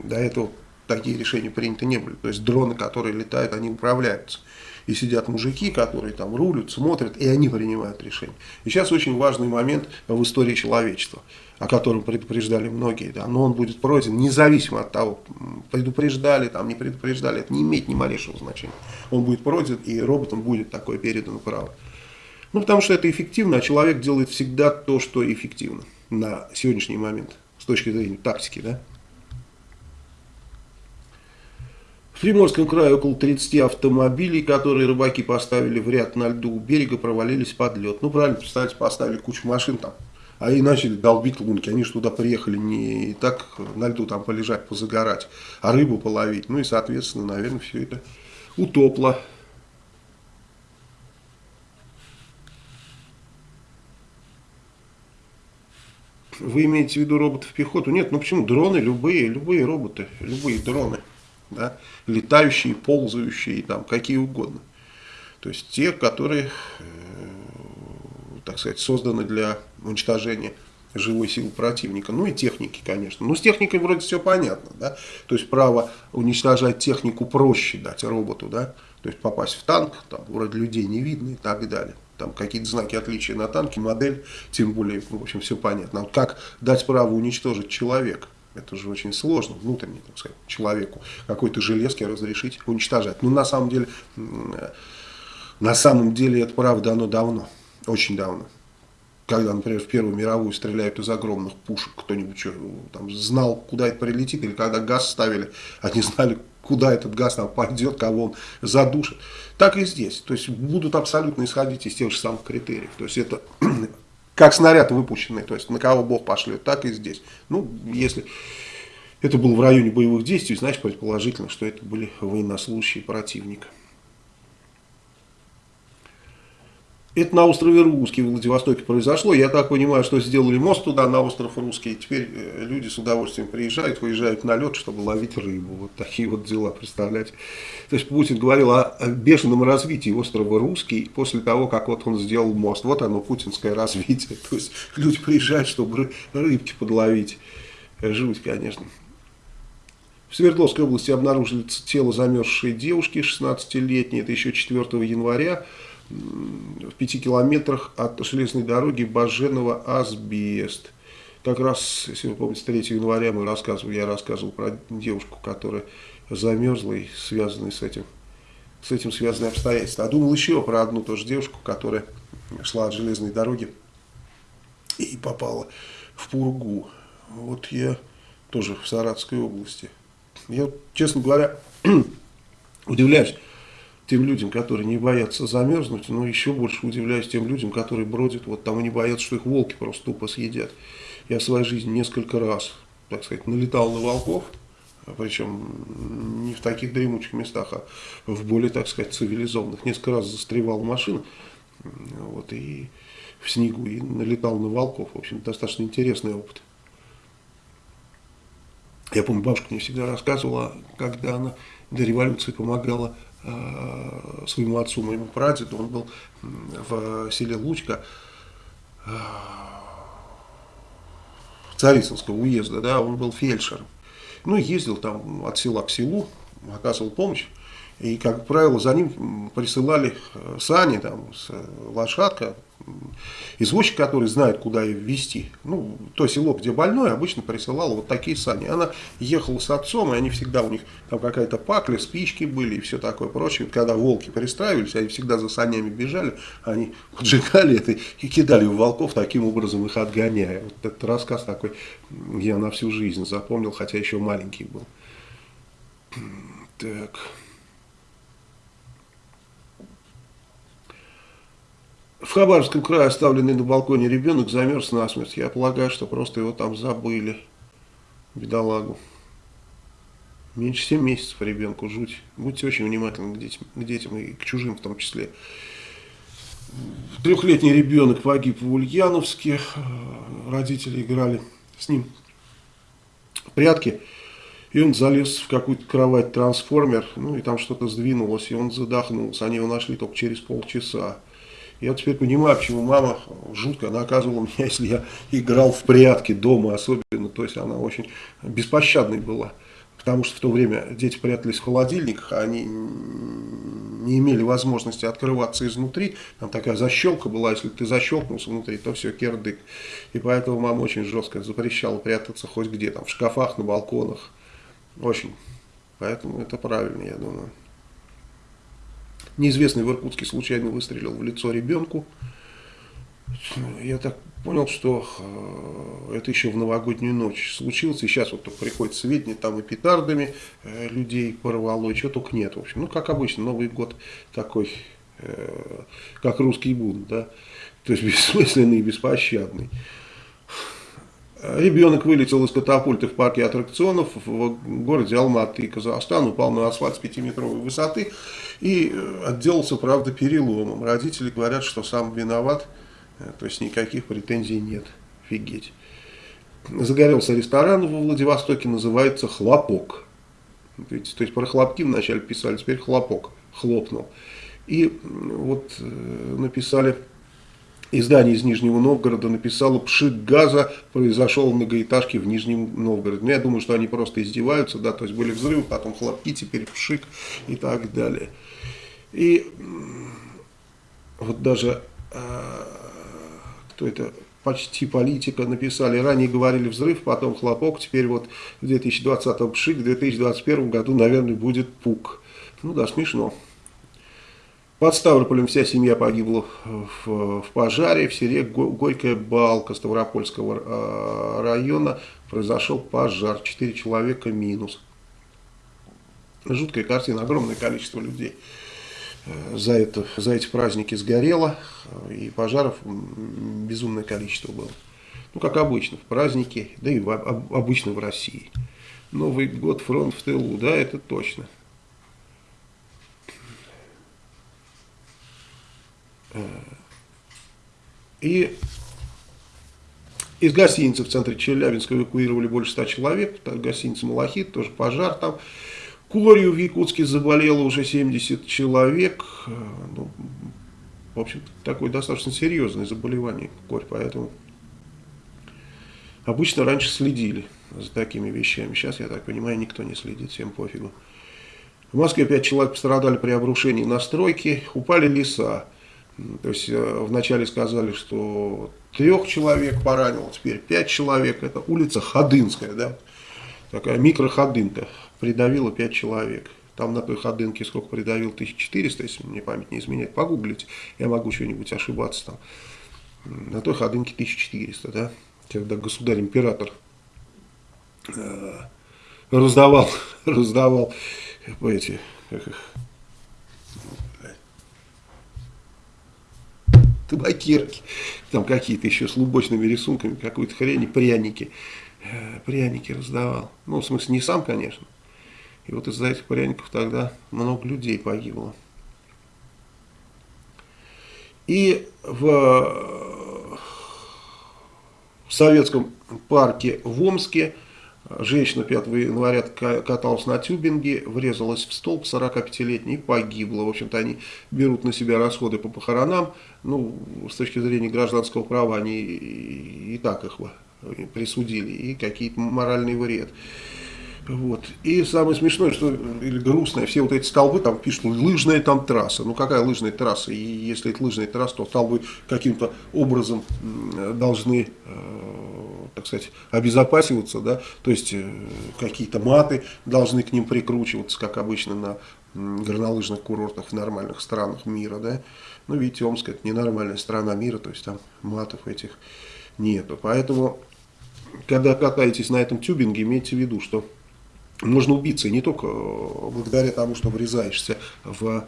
До этого такие решения приняты не были. То есть дроны, которые летают, они управляются и сидят мужики, которые там рулят, смотрят, и они принимают решения. И сейчас очень важный момент в истории человечества, о котором предупреждали многие, да, но он будет пройден независимо от того, предупреждали, там, не предупреждали, это не имеет ни малейшего значения. Он будет пройден, и роботам будет такое передано право. Ну, потому что это эффективно, а человек делает всегда то, что эффективно на сегодняшний момент, с точки зрения тактики, да. В Приморском крае около 30 автомобилей, которые рыбаки поставили в ряд на льду у берега, провалились под лед. Ну, правильно, представьте, поставили кучу машин там А и начали долбить лунки. Они же туда приехали не так на льду там полежать, позагорать, а рыбу половить. Ну и, соответственно, наверное, все это утопло. Вы имеете в виду роботов пехоту? Нет, ну почему? Дроны, любые, любые роботы, любые дроны. Да? Летающие, ползающие, там, какие угодно. То есть те, которые, э, так сказать, созданы для уничтожения живой силы противника. Ну и техники, конечно. Ну с техникой вроде все понятно. Да? То есть право уничтожать технику проще дать роботу. Да? То есть попасть в танк, там вроде людей не видно и так далее там какие-то знаки отличия на танке, модель, тем более, в общем, все понятно. А как дать право уничтожить человека? Это же очень сложно, внутренне, так сказать, человеку какой-то железки разрешить уничтожать. Ну, на самом деле, на самом деле это правда оно давно, очень давно. Когда, например, в Первую мировую стреляют из огромных пушек, кто-нибудь там знал, куда это прилетит, или когда газ ставили, [LAUGHS] они знали, куда этот газ там пойдет, кого он задушит. Так и здесь. То есть будут абсолютно исходить из тех же самых критериев. То есть это как снаряд выпущенный, то есть на кого Бог пошлет, так и здесь. Ну, если это было в районе боевых действий, значит предположительно, что это были военнослужащие противника. Это на острове Русский в Владивостоке произошло. Я так понимаю, что сделали мост туда, на остров Русский. И теперь э, люди с удовольствием приезжают, выезжают на лед, чтобы ловить рыбу. Вот такие вот дела, представляете. То есть Путин говорил о бешеном развитии острова Русский после того, как вот он сделал мост. Вот оно, путинское развитие. То есть люди приезжают, чтобы рыбки подловить. Жуть, конечно. В Свердловской области обнаружили тело замерзшей девушки 16-летней. Это еще 4 января в пяти километрах от железной дороги Баженова-Асбест. Как раз, если вы помните, 3 января мы рассказывали, я рассказывал про девушку, которая замерзла и связанные с этим, с этим связанные обстоятельства. А думал еще про одну тоже девушку, которая шла от железной дороги и попала в Пургу. Вот я тоже в Саратской области. Я, честно говоря, [CLEARS THROAT] удивляюсь, тем людям, которые не боятся замерзнуть, но еще больше удивляюсь тем людям, которые бродят, вот там и не боятся, что их волки просто тупо съедят. Я в своей жизни несколько раз, так сказать, налетал на волков, причем не в таких дремучих местах, а в более, так сказать, цивилизованных. Несколько раз застревал в машину, вот, и в снегу, и налетал на волков. В общем, достаточно интересный опыт. Я помню, бабушка мне всегда рассказывала, когда она до революции помогала своему отцу, моему прадеду, он был в селе Лучка, э, Царицынского уезда, да, он был фельдшером. Ну, ездил там от села к селу, оказывал помощь. И, как правило, за ним присылали э, сани, там, лошадка, извозчик, который знает, куда ее везти. Ну, то село, где больной, обычно присылал вот такие сани. Она ехала с отцом, и они всегда, у них там какая-то пакля, спички были и все такое прочее. Когда волки перестраивались, они всегда за санями бежали, они поджигали это и кидали в волков, таким образом их отгоняя. Вот этот рассказ такой я на всю жизнь запомнил, хотя еще маленький был. Так... В Хабаровском крае оставленный на балконе ребенок замерз насмерть. Я полагаю, что просто его там забыли. Бедолагу. Меньше 7 месяцев ребенку, жуть. Будьте очень внимательны к детям, к детям и к чужим в том числе. Трехлетний ребенок погиб в Ульяновске. Родители играли с ним в прятки. И он залез в какую-то кровать трансформер, ну и там что-то сдвинулось, и он задохнулся. Они его нашли только через полчаса. Я теперь понимаю, почему мама жутко наказывала меня, [LAUGHS] если я играл в прятки дома особенно. То есть она очень беспощадной была. Потому что в то время дети прятались в холодильниках, а они не имели возможности открываться изнутри. Там такая защелка была, если ты защелкнулся внутри, то все, кердык. И поэтому мама очень жестко запрещала прятаться хоть где, там в шкафах, на балконах. Очень. Поэтому это правильно, я думаю. Неизвестный в Иркутске случайно выстрелил в лицо ребенку. Я так понял, что э, это еще в новогоднюю ночь случилось. И сейчас вот приходит сведения, там и петардами э, людей порвало, и чего только нет. В общем, ну, как обычно, Новый год такой, э, как русский бунт, да. То есть [LAUGHS] бессмысленный и беспощадный. Ребенок вылетел из катапульты в парке аттракционов в городе Алматы, Казахстан, упал на асфальт с 5-метровой высоты и э, отделался, правда, переломом. Родители говорят, что сам виноват, э, то есть никаких претензий нет. Офигеть. Загорелся ресторан во Владивостоке, называется «Хлопок». Видите, то есть про хлопки вначале писали, теперь хлопок, хлопнул. И вот э, написали Издание из Нижнего Новгорода написало «Пшик газа произошел в многоэтажке в Нижнем Новгороде». Ну, я думаю, что они просто издеваются, да, то есть были взрывы, потом хлопки, теперь пшик и так далее. И вот даже, э, кто это, почти политика написали, ранее говорили взрыв, потом хлопок, теперь вот в 2020 пшик, в 2021 году, наверное, будет пук. Ну да, смешно. Под Ставрополем вся семья погибла в, в пожаре. В селе Горькая Балка Ставропольского а, района произошел пожар. Четыре человека минус. Жуткая картина, огромное количество людей э, за, это, за эти праздники сгорело. И пожаров безумное количество было. Ну, как обычно, в праздники, да и в, обычно в России. Новый год, фронт в тылу, да, это точно. И из гостиницы в центре Челябинска эвакуировали больше ста человек. Гостиница «Малахит», тоже пожар там. Корью в Якутске заболело уже 70 человек. Ну, в общем такое достаточно серьезное заболевание корь, поэтому обычно раньше следили за такими вещами. Сейчас, я так понимаю, никто не следит, всем пофигу. В Москве 5 человек пострадали при обрушении на стройке, упали леса. То есть э, вначале сказали, что трех человек поранило, теперь пять человек. Это улица Ходынская, да, такая микроходынка, придавила пять человек. Там на той ходынке сколько придавил, 1400, если мне память не изменяет, погуглите, я могу что-нибудь ошибаться там. На той ходынке 1400, да, когда государь-император э, раздавал, [LAUGHS] раздавал эти, как их, табакерки, там какие-то еще с лубочными рисунками, какой-то хрени, пряники. Э, пряники раздавал. Ну, в смысле, не сам, конечно. И вот из-за этих пряников тогда много людей погибло. И в, в советском парке в Омске Женщина 5 января каталась на тюбинге, врезалась в столб 45-летней и погибла. В общем-то, они берут на себя расходы по похоронам. Ну, с точки зрения гражданского права, они и так их присудили, и какие-то моральный вред. Вот. И самое смешное, что, или грустное, все вот эти столбы там пишут, лыжная там трасса. Ну какая лыжная трасса? И если это лыжная трасса, то столбы каким-то образом должны, э, так сказать, обезопасиваться, да, то есть э, какие-то маты должны к ним прикручиваться, как обычно на горнолыжных курортах в нормальных странах мира, да. Ну, видите, Омск это ненормальная страна мира, то есть там матов этих нету. Поэтому, когда катаетесь на этом тюбинге, имейте в виду, что можно убиться не только э, благодаря тому, что врезаешься в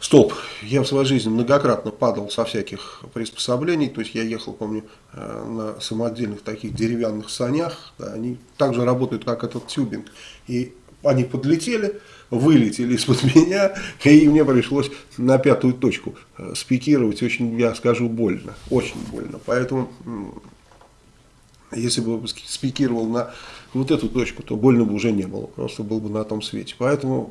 столб. Я в своей жизни многократно падал со всяких приспособлений, то есть я ехал, помню, э, на самодельных таких деревянных санях, да, они также работают, как этот тюбинг, и они подлетели, вылетели из-под [LAUGHS] меня, и мне пришлось на пятую точку э, спикировать, очень, я скажу, больно, очень больно, поэтому если бы спикировал на вот эту точку, то больно бы уже не было, просто был бы на том свете. Поэтому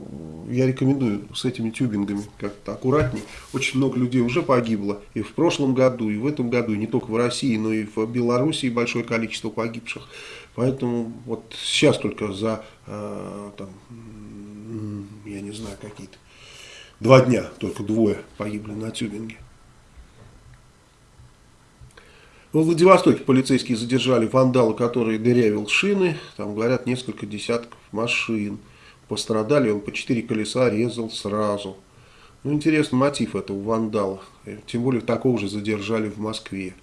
я рекомендую с этими тюбингами как-то аккуратней. Очень много людей уже погибло и в прошлом году, и в этом году, и не только в России, но и в Белоруссии большое количество погибших. Поэтому вот сейчас только за, э, там, я не знаю, какие-то два дня только двое погибли на тюбинге. В Владивостоке полицейские задержали вандала, который дырявил шины. Там, говорят, несколько десятков машин. Пострадали, он по четыре колеса резал сразу. Ну, интересный мотив этого вандала. Тем более, такого же задержали в Москве.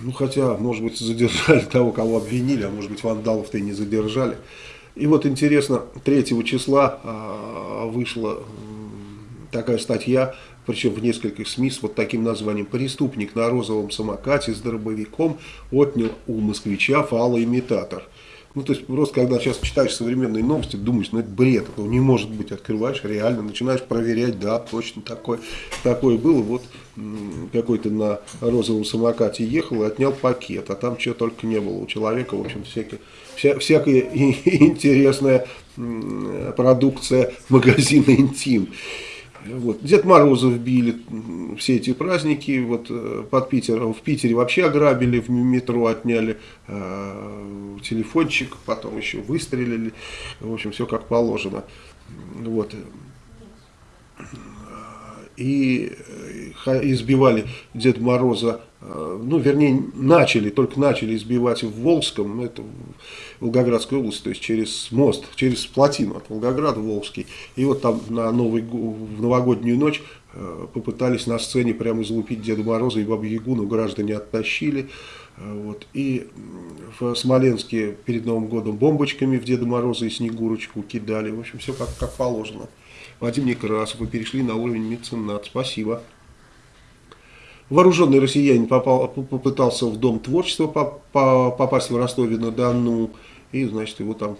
Ну, хотя, может быть, задержали того, кого обвинили, а может быть, вандалов-то и не задержали. И вот интересно, 3 числа а, вышла такая статья причем в нескольких СМИ с вот таким названием. Преступник на розовом самокате с дробовиком отнял у москвича фалоимитатор. Ну, то есть, просто когда сейчас читаешь современные новости, думаешь, ну, это бред, этого не может быть. Открываешь, реально, начинаешь проверять, да, точно такое, такое было. Вот какой-то на розовом самокате ехал и отнял пакет, а там чего только не было у человека, в общем, всякие, вся, всякая [LAUGHS] интересная продукция магазина «Интим». Вот. Дед Мороза вбили все эти праздники вот, э, под Питером. В Питере вообще ограбили, в метро отняли э, телефончик, потом еще выстрелили. В общем, все как положено. Вот. И э, избивали Деда Мороза Э, ну, вернее, начали, только начали избивать в Волжском, ну, это Волгоградской области, то есть через мост, через плотину от Волгограда в Волжский. И вот там на Новый, в новогоднюю ночь э, попытались на сцене прямо излупить Деда Мороза и Бабу Ягу, но граждане оттащили. Вот. И в Смоленске перед Новым годом бомбочками в Деда Мороза и Снегурочку кидали. В общем, все как, как положено. Вадим Некрасов, вы перешли на уровень меценат. Спасибо. Вооруженный россиянин попал, попытался в Дом творчества попасть в Ростове-на-Дону, и, значит, его там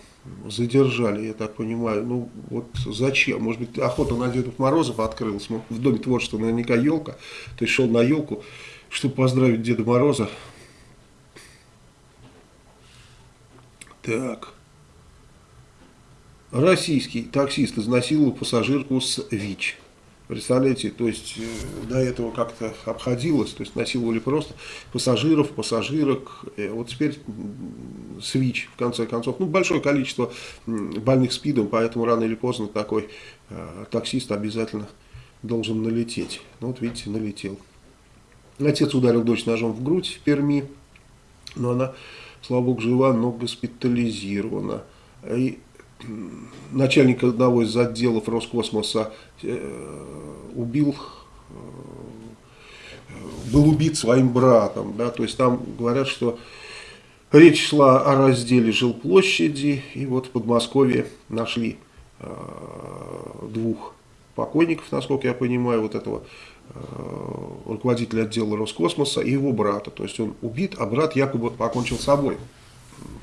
задержали, я так понимаю. Ну, вот зачем? Может быть, охота на Дедов Морозов открылась. В Доме творчества наверняка елка. То есть, шел на елку, чтобы поздравить Деда Мороза. Так. Российский таксист изнасиловал пассажирку с ВИЧ. Представляете, то есть э, до этого как-то обходилось, то есть насиловали просто пассажиров, пассажирок. Э, вот теперь СВИЧ, в конце концов. Ну, большое количество больных СПИДом, поэтому рано или поздно такой э, таксист обязательно должен налететь. Ну, вот видите, налетел. Отец ударил дочь ножом в грудь в Перми, но она, слава богу, жива, но госпитализирована. И начальник одного из отделов Роскосмоса э, убил, э, был убит своим братом. Да, то есть там говорят, что речь шла о разделе жилплощади, и вот в Подмосковье нашли э, двух покойников, насколько я понимаю, вот этого руководителя отдела Роскосмоса и его брата. То есть он убит, а брат якобы покончил с собой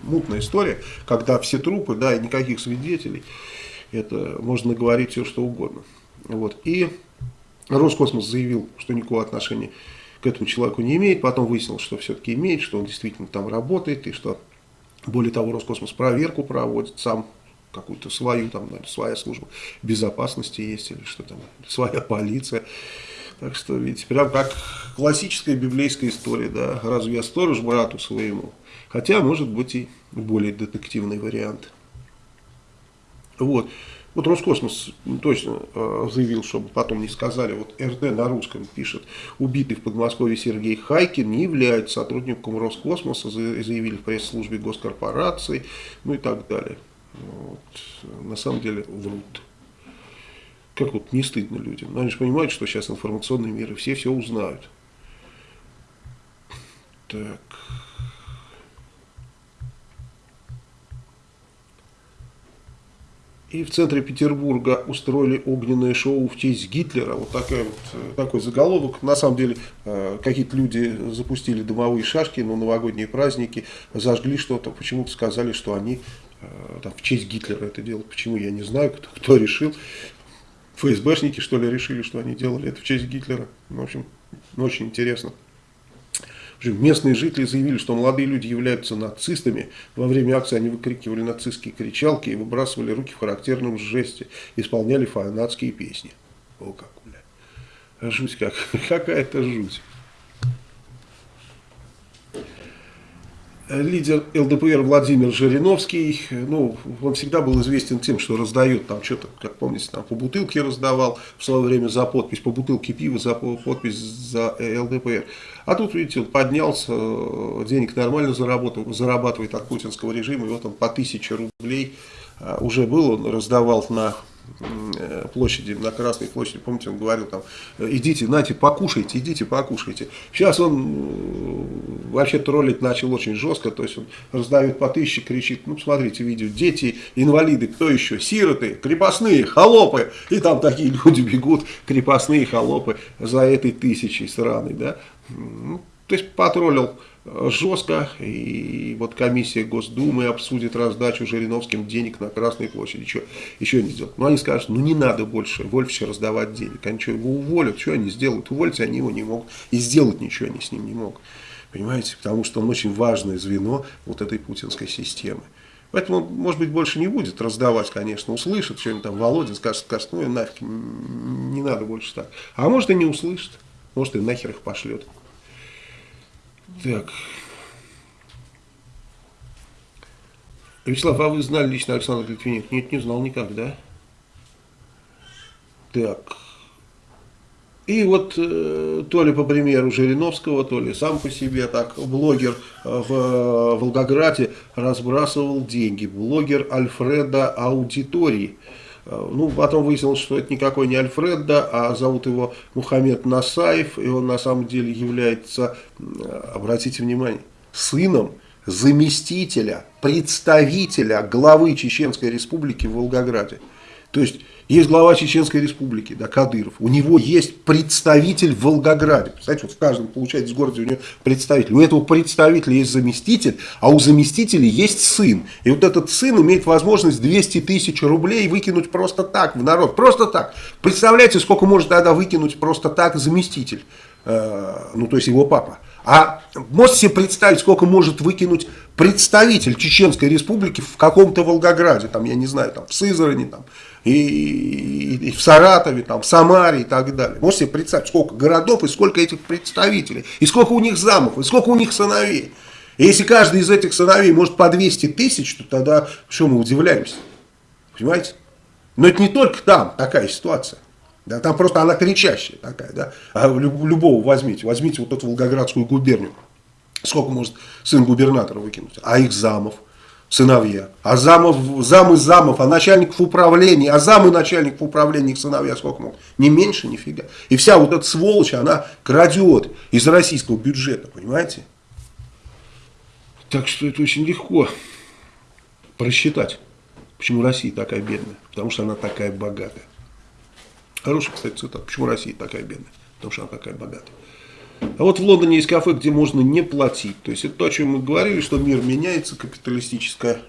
мутная история, когда все трупы, да, и никаких свидетелей, это можно говорить все что угодно. Вот. И Роскосмос заявил, что никакого отношения к этому человеку не имеет, потом выяснилось, что все-таки имеет, что он действительно там работает, и что, более того, Роскосмос проверку проводит сам, какую-то свою, там, наверное, своя служба безопасности есть, или что там, своя полиция. Так что, видите, прям как классическая библейская история, да, разве я сторож брату своему? Хотя, может быть, и более детективный вариант. Вот. Вот Роскосмос точно э, заявил, чтобы потом не сказали, вот РТ на русском пишет, убитый в Подмосковье Сергей Хайкин не является сотрудником Роскосмоса, заявили в пресс-службе госкорпорации, ну и так далее. Вот. На самом деле врут. Как вот не стыдно людям. Но они же понимают, что сейчас информационный мир, и все все узнают. Так... И в центре Петербурга устроили огненное шоу в честь Гитлера. Вот такой, вот, э, такой заголовок. На самом деле, э, какие-то люди запустили дымовые шашки на новогодние праздники, зажгли что-то. Почему-то сказали, что они э, там, в честь Гитлера это делают. Почему, я не знаю, кто, кто решил. ФСБшники, что ли, решили, что они делали это в честь Гитлера. В общем, очень интересно. Местные жители заявили, что молодые люди являются нацистами. Во время акции они выкрикивали нацистские кричалки и выбрасывали руки в характерном жесте. Исполняли фанатские песни. О, как, бля. Жуть как. [LAUGHS] Какая-то жуть. Лидер ЛДПР Владимир Жириновский, ну, он всегда был известен тем, что раздает там что-то, как помните, там по бутылке раздавал в свое время за подпись, по бутылке пива за подпись за ЛДПР. А тут, видите, он поднялся, денег нормально заработал, зарабатывает от путинского режима, и вот он по тысяче рублей а, уже был, он раздавал на э, площади, на Красной площади, помните, он говорил там, идите, нате, покушайте, идите, покушайте. Сейчас он вообще троллить начал очень жестко, то есть он раздает по тысяче, кричит, ну, смотрите видео, дети, инвалиды, кто еще, сироты, крепостные, холопы, и там такие люди бегут, крепостные холопы, за этой тысячей сраной, да. Ну, то есть потроллил жестко, и вот комиссия Госдумы обсудит раздачу Жириновским денег на Красной площади. Еще, еще не сделают. Но они скажут, ну не надо больше Вольфовича раздавать денег. Они что, его уволят, что они сделают? Уволить они его не могут. И сделать ничего они с ним не могут. Понимаете? Потому что он очень важное звено вот этой путинской системы. Поэтому, может быть, больше не будет раздавать, конечно, услышит, что-нибудь там Володин скажет, скажет, ну нафиг, не надо больше так. А может и не услышит, может и нахер их пошлет. Так. Вячеслав, а вы знали лично Александр Литвиненко? Нет, не знал никогда. Так. И вот э, то ли по примеру Жириновского, то ли сам по себе так блогер в э, Волгограде разбрасывал деньги. Блогер Альфреда Аудитории. Э, ну, потом выяснилось, что это никакой не Альфредда, а зовут его Мухаммед Насаев, и он на самом деле является, обратите внимание, сыном заместителя, представителя главы Чеченской республики в Волгограде. То есть, есть глава Чеченской республики, да, Кадыров, у него есть представитель в Волгограде. Представляете, вот в каждом, получается, городе у него представитель. У этого представителя есть заместитель, а у заместителя есть сын. И вот этот сын имеет возможность 200 тысяч рублей выкинуть просто так в народ. Просто так. Представляете, сколько может тогда выкинуть просто так заместитель? Э, ну, то есть его папа. А можете себе представить, сколько может выкинуть представитель Чеченской республики в каком-то Волгограде, там, я не знаю, там, в Сызрани, там, и, и, и в Саратове, там, в Самаре и так далее. Можете себе представить, сколько городов и сколько этих представителей, и сколько у них замов, и сколько у них сыновей. И если каждый из этих сыновей может по 200 тысяч, то тогда что мы удивляемся? Понимаете? Но это не только там такая ситуация. Да, там просто она кричащая такая. Да? А любого возьмите. Возьмите вот эту Волгоградскую губернию. Сколько может сын губернатора выкинуть? А их замов, сыновья. А замов, замы замов, а начальников управления, а замы начальников управления их сыновья сколько могут? Не меньше, нифига. И вся вот эта сволочь, она крадет из российского бюджета, понимаете? Так что это очень легко просчитать, почему Россия такая бедная. Потому что она такая богатая. Хорошая, кстати, цитата. Почему Россия такая бедная? Потому что она такая богатая. А вот в Лондоне есть кафе, где можно не платить. То есть это то, о чем мы говорили, что мир меняется, капиталистическая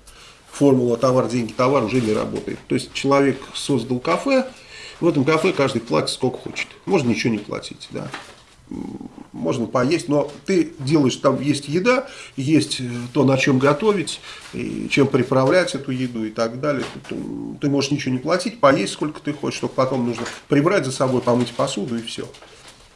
формула товар, деньги, товар уже не работает. То есть человек создал кафе, в этом кафе каждый платит сколько хочет. Можно ничего не платить. Да можно поесть, но ты делаешь, там есть еда, есть э, то, на чем готовить, и чем приправлять эту еду и так далее. Ты, ты можешь ничего не платить, поесть сколько ты хочешь, только потом нужно прибрать за собой, помыть посуду и все.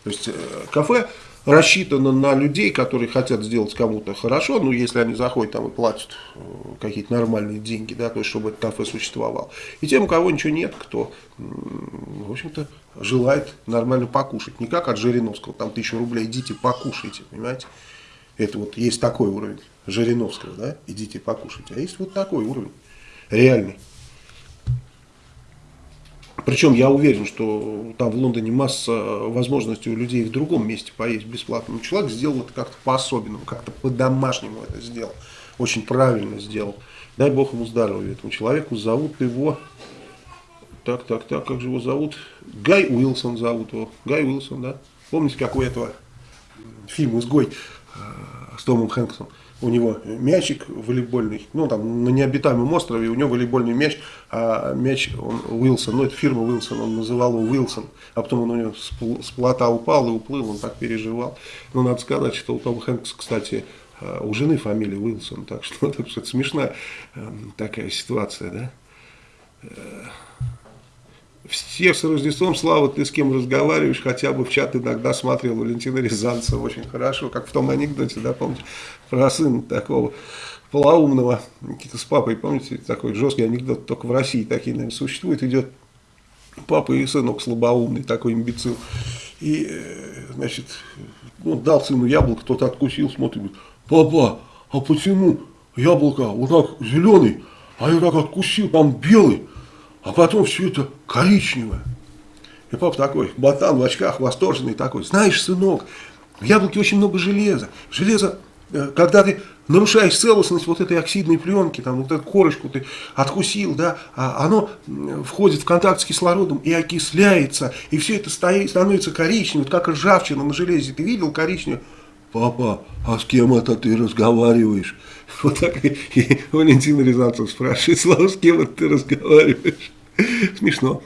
То есть э, кафе рассчитано на людей, которые хотят сделать кому-то хорошо, ну, если они заходят там и платят э, какие-то нормальные деньги, да, то есть, чтобы этот кафе существовал. И тем, у кого ничего нет, кто, в общем-то, желает нормально покушать. Не как от Жириновского, там тысячу рублей, идите покушайте, понимаете. Это вот есть такой уровень Жириновского, да, идите покушайте. А есть вот такой уровень, реальный. Причем я уверен, что там в Лондоне масса возможностей у людей в другом месте поесть бесплатно. Но человек сделал это как-то по-особенному, как-то по-домашнему это сделал. Очень правильно сделал. Дай Бог ему здоровья этому человеку. Зовут его... Так, так, так, как же его зовут? Гай Уилсон зовут его. Гай Уилсон, да? Помните, как у этого фильма «Изгой» с Томом Хэнксом? У него мячик волейбольный, ну там на необитаемом острове у него волейбольный мяч, а мяч он Уилсон, ну это фирма Уилсон, он называл его Уилсон, а потом он у него с плота упал и уплыл, он так переживал. Но надо сказать, что у Тома Хэнкса, кстати, а, у жены фамилия Уилсон, так что [LAUGHS] это, это смешная эм, такая ситуация, да. Всех с Рождеством, Слава, ты с кем разговариваешь, хотя бы в чат иногда смотрел Валентина Рязанцева очень хорошо, как в том анекдоте, да, помните, про сына такого полоумного, с папой, помните, такой жесткий анекдот, только в России такие, наверное, существуют, идет папа и сынок слабоумный, такой имбецил, и, э, значит, ну, дал сыну яблоко, тот откусил, смотрит, говорит, папа, а почему яблоко вот так зеленый, а я так откусил, там белый, а потом все это коричневое. И папа такой, ботан в очках, восторженный такой, знаешь, сынок, в яблоке очень много железа. Железо, э, когда ты нарушаешь целостность вот этой оксидной пленки, там вот эту корочку ты откусил, да, а оно входит в контакт с кислородом и окисляется, и все это стоит, становится коричневым, как ржавчина на железе. Ты видел коричневое? Папа, а с кем это ты разговариваешь? [LAUGHS] Вот так и, и Валентин Рязанцев спрашивает, Слава, с кем это ты разговариваешь? [LAUGHS] Смешно.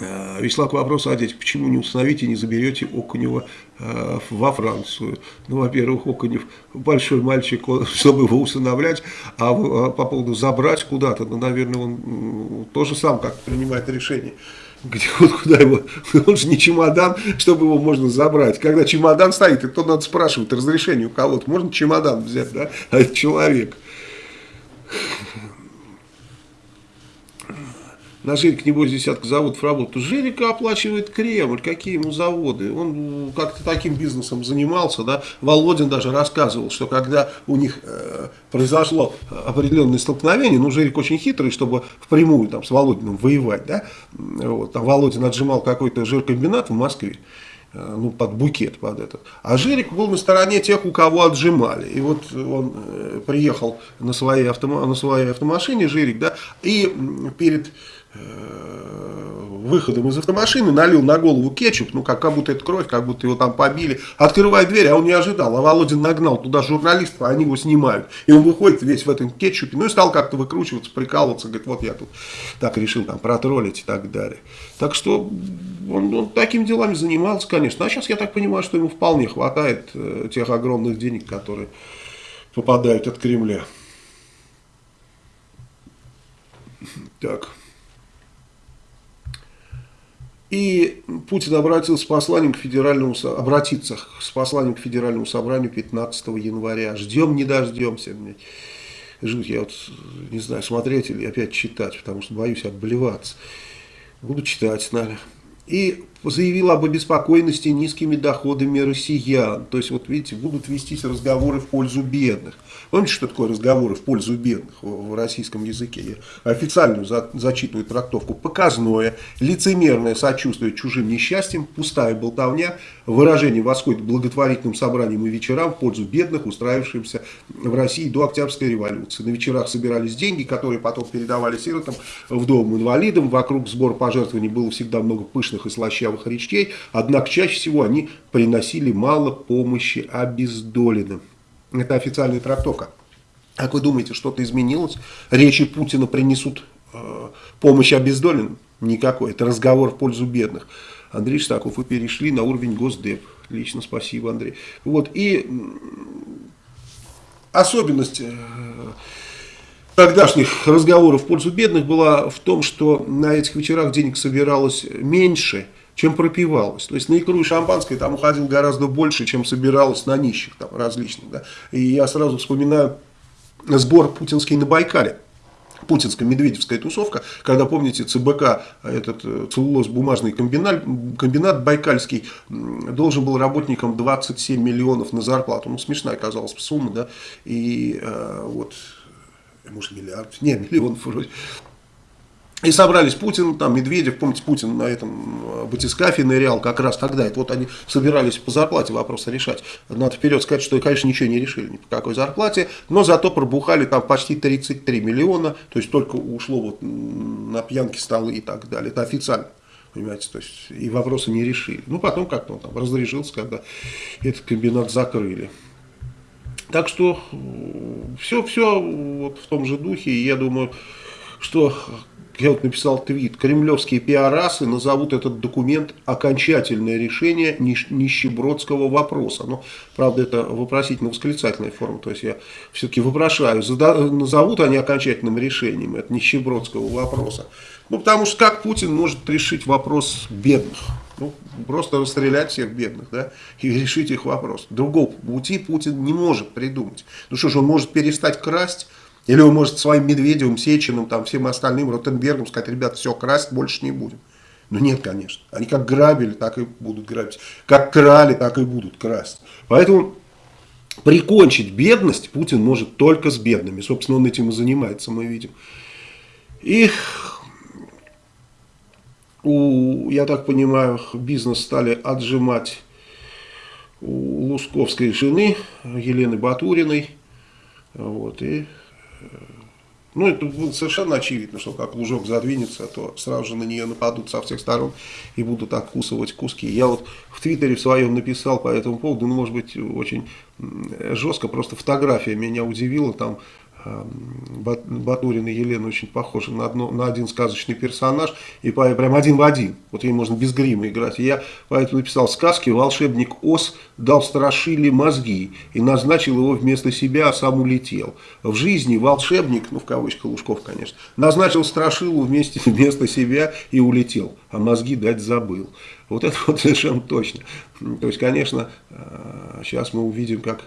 А, Вячеслав, к вопросу о детях. Почему не установите, не заберете Окунева э, во Францию? Ну, во-первых, Окунев большой мальчик, [LAUGHS] чтобы его усыновлять, а, а по поводу забрать куда-то, ну, наверное, он тоже сам как принимает решение. Где, вот куда его, [LAUGHS] он же не чемодан, чтобы его можно забрать. Когда чемодан стоит, и то надо спрашивать разрешение у кого-то. Можно чемодан взять, да? А это человек. На Жирик, небось, десятка заводов работает. Жирика оплачивает Кремль, какие ему заводы. Он как-то таким бизнесом занимался, да. Володин даже рассказывал, что когда у них э, произошло определенное столкновение, ну, Жирик очень хитрый, чтобы впрямую там с Володиным воевать, да. Вот, там Володин отжимал какой-то жиркомбинат в Москве э, ну, под букет, под этот. А Жирик был на стороне тех, у кого отжимали. И вот он э, приехал на своей, автома на своей автомашине, Жирик, да, и перед выходом из автомашины, налил на голову кетчуп, ну как, как будто это кровь, как будто его там побили. Открывает дверь, а он не ожидал, а Володин нагнал туда журналистов, а они его снимают. И он выходит весь в этом кетчупе, ну и стал как-то выкручиваться, прикалываться, говорит, вот я тут так решил там протроллить и так далее. Так что он, он такими делами занимался, конечно. А сейчас я так понимаю, что ему вполне хватает э, тех огромных денег, которые попадают от Кремля. Так. И Путин обратился с посланием к федеральному, обратиться с посланием к федеральному собранию 15 января. Ждем, не дождемся. Жуть, я вот не знаю, смотреть или опять читать, потому что боюсь обливаться. Буду читать, наверное. И заявил об обеспокоенности низкими доходами россиян. То есть, вот видите, будут вестись разговоры в пользу бедных. Помните, что такое разговоры в пользу бедных в, российском языке? Я официальную за, зачитываю трактовку. Показное, лицемерное сочувствие чужим несчастьям, пустая болтовня, выражение восходит благотворительным собраниям и вечерам в пользу бедных, устраившимся в России до Октябрьской революции. На вечерах собирались деньги, которые потом передавали сиротам, вдовам, инвалидам. Вокруг сбора пожертвований было всегда много пышных и слащавых речей, однако чаще всего они приносили мало помощи обездоленным. Это официальная трактовка. Как вы думаете, что-то изменилось? Речи Путина принесут э, помощь обездоленным? Никакой. Это разговор в пользу бедных. Андрей Штаков, вы перешли на уровень Госдеп. Лично спасибо, Андрей. Вот. И особенность э, тогдашних разговоров в пользу бедных была в том, что на этих вечерах денег собиралось меньше – чем пропивалось. То есть на икру и шампанское там уходил гораздо больше, чем собиралось на нищих там различных. Да. И я сразу вспоминаю сбор путинский на Байкале. Путинская медведевская тусовка, когда, помните, ЦБК, этот э, целлулоз-бумажный комбинат, комбинат байкальский, должен был работникам 27 миллионов на зарплату. Ну, смешная оказалась сумма, да, и э, вот, может, миллиард, не, миллионов вроде. И собрались Путин, там Медведев, помните, Путин на этом э, батискафе нырял как раз тогда. Это вот они собирались по зарплате вопросы решать. Надо вперед сказать, что, конечно, ничего не решили, ни по какой зарплате, но зато пробухали там почти 33 миллиона, то есть только ушло вот на пьянки, столы и так далее. Это официально. Понимаете, то есть и вопросы не решили. Ну, потом как-то он там разрешился, когда этот комбинат закрыли. Так что все, все вот в том же духе, и я думаю, что я вот написал твит, кремлевские пиарасы назовут этот документ окончательное решение нищебродского вопроса. Но, правда, это вопросительно-восклицательная форма, то есть я все-таки вопрошаю, назовут они окончательным решением это нищебродского вопроса. Ну, потому что как Путин может решить вопрос бедных? Ну, просто расстрелять всех бедных, да, и решить их вопрос. Другого пути Путин не может придумать. Ну что ж, он может перестать красть, или он может своим Медведевым, Сечиным, там, всем остальным, Ротенбергом сказать, ребята, все, красть больше не будем. Но нет, конечно. Они как грабили, так и будут грабить. Как крали, так и будут красть. Поэтому прикончить бедность Путин может только с бедными. Собственно, он этим и занимается, мы видим. И у, я так понимаю, бизнес стали отжимать у Лусковской жены Елены Батуриной. Вот, и, ну, это было совершенно очевидно, что как лужок задвинется, то сразу же на нее нападут со всех сторон и будут откусывать куски. Я вот в Твиттере в своем написал по этому поводу, ну, может быть, очень жестко, просто фотография меня удивила, там Батурина Елена очень похожа на, одно, на один сказочный персонаж, и прям один в один. Вот ей можно без грима играть. Я поэтому написал сказки «Волшебник Ос дал страшили мозги и назначил его вместо себя, а сам улетел». В жизни волшебник, ну в кавычках Лужков, конечно, назначил страшилу вместе, [LAUGHS] вместо себя и улетел, а мозги дать забыл. Вот это вот совершенно точно. То есть, конечно, сейчас мы увидим, как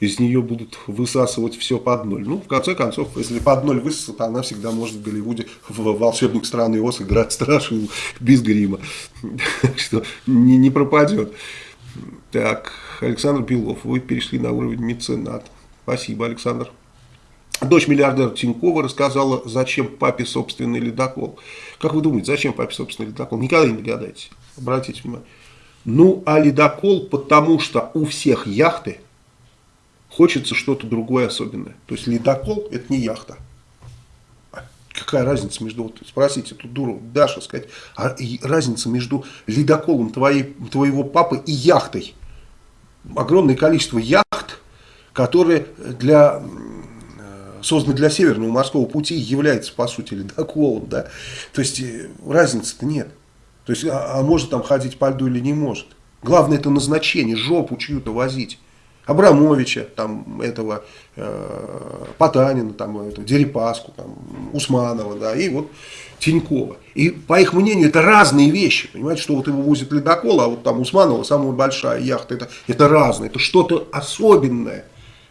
из нее будут высасывать все под ноль. Ну, в конце концов, если под ноль высосут, она всегда может в Голливуде в «Волшебник страны Оз» играть страшную без грима. Что не, не пропадет. Так, Александр Белов, вы перешли на уровень меценат. Спасибо, Александр. Дочь миллиардера Тинькова рассказала, зачем папе собственный ледокол. Как вы думаете, зачем папе собственный ледокол? Никогда не догадаетесь. Обратите внимание. Ну, а ледокол, потому что у всех яхты хочется что-то другое особенное. То есть ледокол это не яхта. А какая разница между, вот спросите эту дуру, Даша, сказать, а разница между ледоколом твоей, твоего папы и яхтой? Огромное количество яхт, которые для, созданы для Северного морского пути, являются, по сути, ледоколом. Да? То есть э, разницы-то нет. То есть, а, а может там ходить по льду или не может. Главное это назначение, жопу чью-то возить. Абрамовича, там, этого, э, Потанина, там, этого, Дерипаску, там, Усманова, да, и вот Тинькова. И по их мнению это разные вещи, понимаете, что вот его возит ледокол, а вот там Усманова самая большая яхта, это, это разное, это что-то особенное.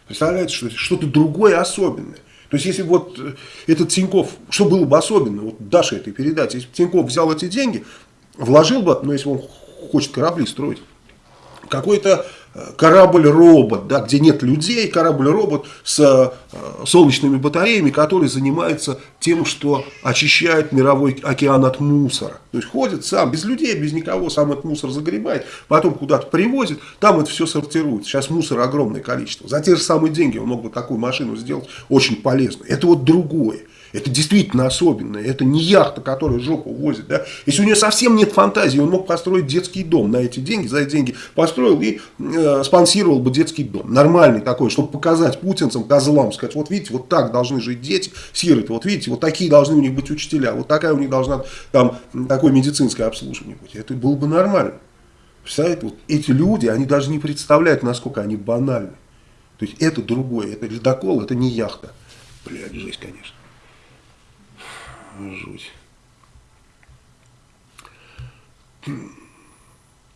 Представляете, что что-то другое особенное. То есть, если вот э, этот Тиньков, что было бы особенно, вот Даша этой передачи, если бы Тиньков взял эти деньги, вложил бы, ну, если он хочет корабли строить, какой-то корабль-робот, да, где нет людей, корабль-робот с э, солнечными батареями, который занимается тем, что очищает мировой океан от мусора. То есть ходит сам, без людей, без никого, сам этот мусор загребает, потом куда-то привозит, там это все сортирует. Сейчас мусора огромное количество. За те же самые деньги он мог бы такую машину сделать очень полезно. Это вот другое. Это действительно особенное. Это не яхта, которая жопу возит. Да? Если у нее совсем нет фантазии, он мог построить детский дом на эти деньги, за эти деньги построил и э, спонсировал бы детский дом. Нормальный такой, чтобы показать путинцам, козлам, сказать, вот видите, вот так должны жить дети, сироты, вот видите, вот такие должны у них быть учителя, вот такая у них должна там такое медицинское обслуживание быть. Это было бы нормально. Представляете, вот эти люди, они даже не представляют, насколько они банальны. То есть это другое, это ледокол, это не яхта. Блядь, жесть, конечно. Жуть.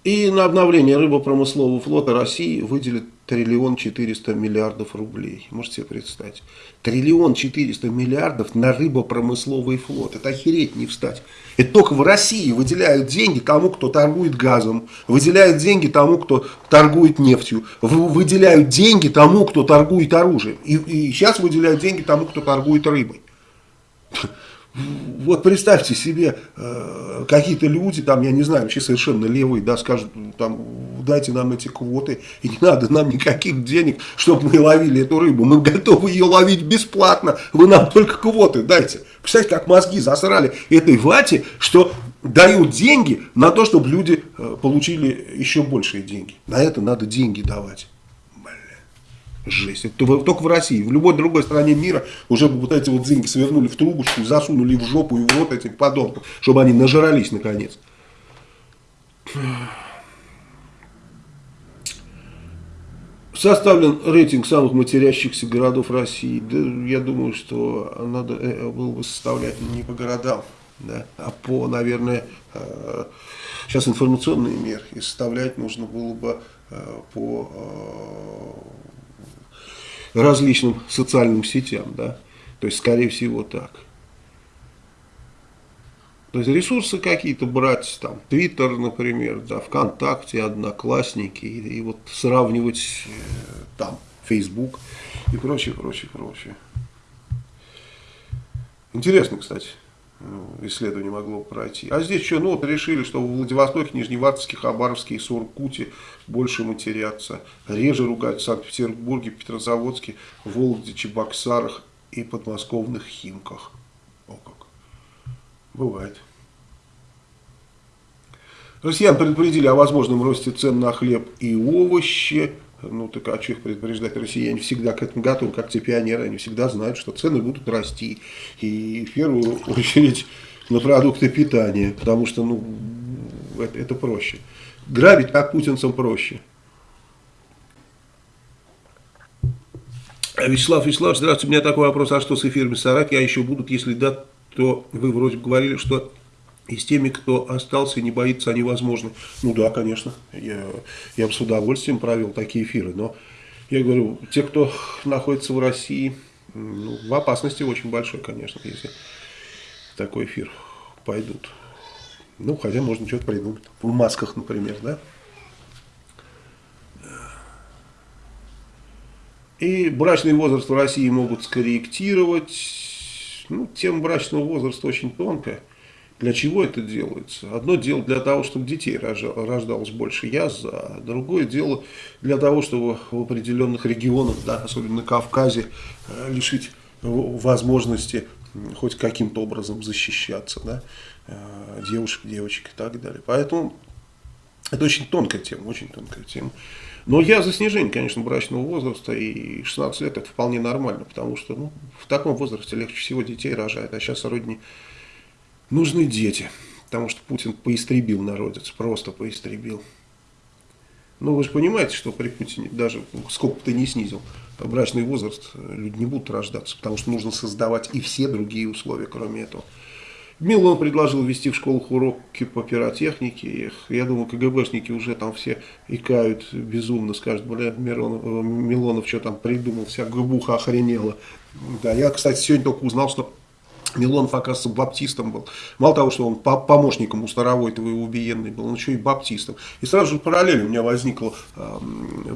И на обновление рыбопромыслового флота России выделят триллион четыреста миллиардов рублей. Можете себе представить? Триллион четыреста миллиардов на рыбопромысловый флот. Это охереть не встать. Это только в России выделяют деньги тому, кто торгует газом. Выделяют деньги тому, кто торгует нефтью. Выделяют деньги тому, кто торгует оружием. И, и сейчас выделяют деньги тому, кто торгует рыбой. Вот представьте себе, э, какие-то люди, там, я не знаю, вообще совершенно левые, да, скажут, там, дайте нам эти квоты, и не надо нам никаких денег, чтобы мы ловили эту рыбу, мы готовы ее ловить бесплатно, вы нам только квоты дайте. Представьте, как мозги засрали этой вате, что дают деньги на то, чтобы люди э, получили еще большие деньги. На это надо деньги давать. Жесть. Только в России. В любой другой стране мира уже бы вот эти вот деньги свернули в трубочку, засунули в жопу и в рот этих подонков, чтобы они нажрались наконец. Составлен рейтинг самых матерящихся городов России. Да, я думаю, что надо э, было бы составлять не по городам, да, а по, наверное, э, сейчас информационные меры. И составлять нужно было бы э, по различным социальным сетям, да, то есть, скорее всего, так. То есть ресурсы какие-то брать, там, Твиттер, например, да, ВКонтакте, Одноклассники, и, и вот сравнивать э, там, Фейсбук и прочее, прочее, прочее. Интересно, кстати. э, исследование могло пройти. А здесь что, ну вот решили, что в Владивостоке, Нижневартовске, Хабаровске и Суркуте больше матерятся. Реже ругают в Санкт-Петербурге, Петрозаводске, Вологде, Чебоксарах и подмосковных Химках. О как. Бывает. Россиян предупредили о возможном росте цен на хлеб и овощи. Ну так а что их предупреждать? Россияне всегда к этому готовы, как те пионеры. Они всегда знают, что цены будут расти. И в первую [LAUGHS] очередь на продукты питания. Потому что ну, это, это проще. Грабить как путинцам проще. Вячеслав Вячеслав, здравствуйте, у меня такой вопрос, а что с эфирами Сараки, а еще будут, если да, то вы вроде говорили, что и с теми, кто остался и не боится, они возможны. Ну да, конечно, я, я бы с удовольствием провел такие эфиры, но я говорю, те, кто находится в России, ну, в опасности очень большой, конечно, если такой эфир пойдут. Ну, хотя можно что-то придумать. В масках, например, да? И брачный возраст в России могут скорректировать. Ну, тема брачного возраста очень тонкая. Для чего это делается? Одно дело для того, чтобы детей рождалось больше, я за. Другое дело для того, чтобы в определенных регионах, да, особенно на Кавказе, э, лишить возможности хоть каким-то образом защищаться, да, девушек, девочек и так далее. Поэтому это очень тонкая тема, очень тонкая тема. Но я за снижение, конечно, брачного возраста, и 16 лет это вполне нормально, потому что ну, в таком возрасте легче всего детей рожают, а сейчас родни нужны дети, потому что Путин поистребил народец, просто поистребил. Ну, вы же понимаете, что при Путине даже сколько бы ты не снизил брачный возраст, люди не будут рождаться, потому что нужно создавать и все другие условия, кроме этого. Милон предложил ввести в школах уроки по пиротехнике. Я думаю, КГБшники уже там все икают безумно, скажут, бля, Миронов, Милонов что там придумал, вся губуха охренела. Да, я, кстати, сегодня только узнал, что Милонов, оказывается, баптистом был. Мало того, что он помощником у Старовойтова и убиенный был, он еще и баптистом. И сразу же параллель у меня возникла э,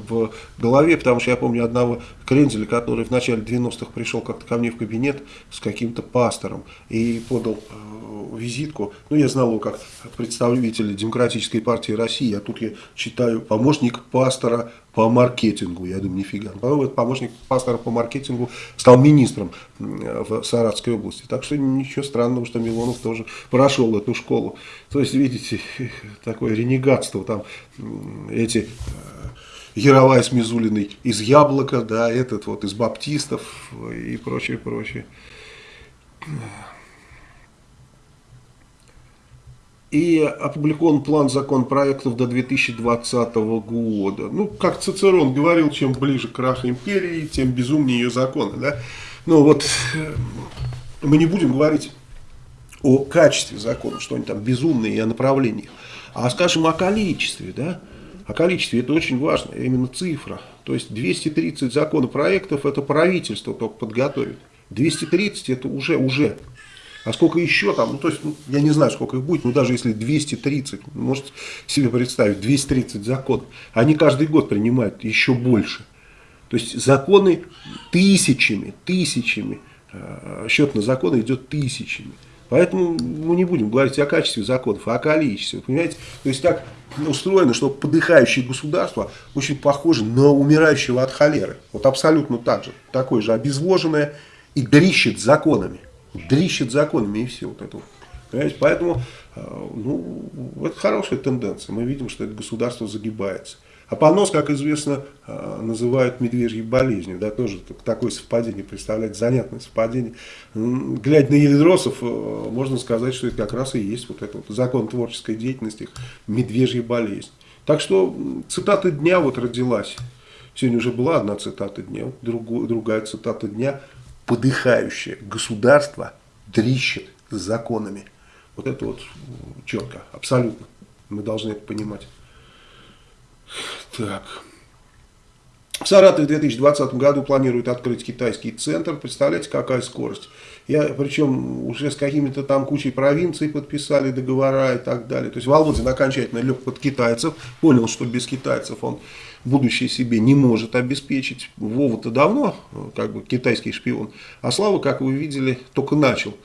в голове, потому что я помню одного Крензеля, который в начале 90-х пришел как-то ко мне в кабинет с каким-то пастором и подал э, визитку. Ну, я знал его как представителя Демократической партии России, а тут я читаю помощник пастора по маркетингу. Я думаю, нифига. Потом этот помощник пастора по маркетингу стал министром в Саратской области. Так что ничего странного, что Милонов тоже прошел эту школу. То есть, видите, [LAUGHS] такое ренегатство. Там эти э, Яровая с Мизулиной из Яблока, да, этот вот из Баптистов и прочее, прочее и опубликован план законопроектов до 2020 года. Ну, как Цицерон говорил, чем ближе к краху империи, тем безумнее ее законы. Да? Ну вот, э, мы не будем говорить о качестве законов, что они там безумные, и о направлениях, а скажем о количестве, да, о количестве, это очень важно, именно цифра. То есть 230 законопроектов это правительство только подготовит. 230 это уже, уже а сколько еще там, ну то есть, ну, я не знаю, сколько их будет, но даже если 230, можете себе представить, 230 законов, они каждый год принимают еще больше. То есть законы тысячами, тысячами, э, счет на законы идет тысячами. Поэтому мы не будем говорить о качестве законов, а о количестве. Понимаете? То есть так устроено, что подыхающее государство очень похоже на умирающего от холеры. Вот абсолютно так же. Такое же обезвоженное и дрищет законами дрищет законами и все вот это вот. Понимаете? Поэтому э, ну, это хорошая тенденция. Мы видим, что это государство загибается. А понос, как известно, э, называют медвежьей болезнью. Да, тоже такое совпадение, представляете, занятное совпадение. Глядя на Ельдросов, э, можно сказать, что это как раз и есть вот этот вот закон творческой деятельности, медвежья болезнь. Так что цитата дня вот родилась. Сегодня уже была одна цитата дня, другую, другая цитата дня – подыхающее государство дрищет с законами. Вот это вот четко, абсолютно. Мы должны это понимать. Так. В Саратове в 2020 году планируют открыть китайский центр. Представляете, какая скорость. Я, причем уже с какими-то там кучей провинций подписали договора и так далее. То есть Володин окончательно лег под китайцев, понял, что без китайцев он будущее себе не может обеспечить. Вова-то давно как бы китайский шпион, а Слава, как вы видели, только начал э,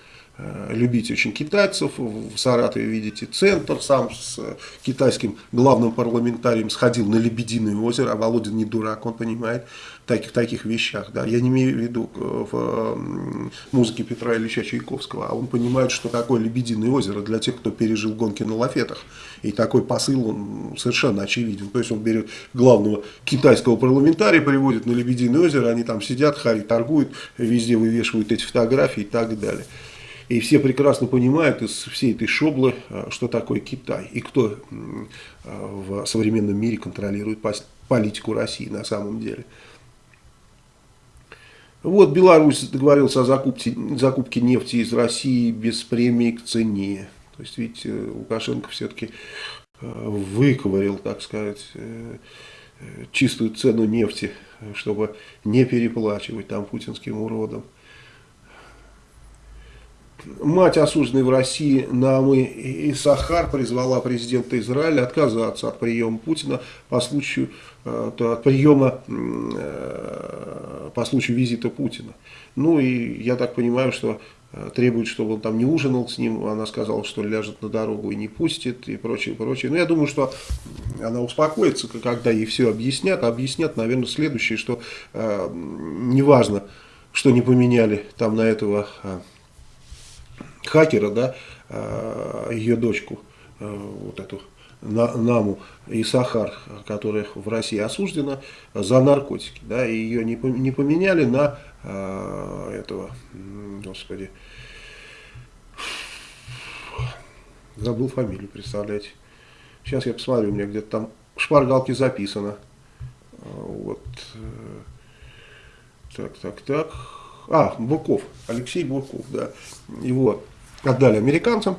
любить очень китайцев. В Саратове видите центр, сам с китайским главным парламентарием сходил на Лебединое озеро, а Володин не дурак, он понимает таких, таких вещах. Да. Я не имею в виду в музыке Петра Ильича Чайковского, а он понимает, что такое Лебединое озеро для тех, кто пережил гонки на лафетах. И такой посыл он совершенно очевиден. То есть он берет главного китайского парламентария, приводит на Лебединое озеро, они там сидят, хари торгуют, везде вывешивают эти фотографии и так далее. И все прекрасно понимают из всей этой шоблы, э, что такое Китай и кто э, в современном мире контролирует политику России на самом деле. Вот Беларусь договорился о закупке, закупке нефти из России без премии к цене. То есть, видите, Лукашенко все-таки э, выковырил, так сказать, чистую цену нефти, чтобы не переплачивать там путинским уродам. Мать осужденной в России Намы и Сахар призвала президента Израиля отказаться от приема Путина по случаю, э, от приема э, по случаю визита Путина. Ну и я так понимаю, что э, требует, чтобы он там не ужинал с ним, она сказала, что ляжет на дорогу и не пустит, и прочее, прочее. Но я думаю, что она успокоится, когда ей все объяснят. Объяснят, наверное, следующее, что э, неважно, что не поменяли там на этого хакера, да, э, ее дочку, э, вот эту Наму и Сахар, которая в России осуждена за наркотики. Да, и ее не, поменяли на э, этого, господи, забыл фамилию, представляете. Сейчас я посмотрю, у меня где-то там в шпаргалке записано. Вот. Так, так, так. А, Бурков, Алексей Бурков, да. Его отдали американцам,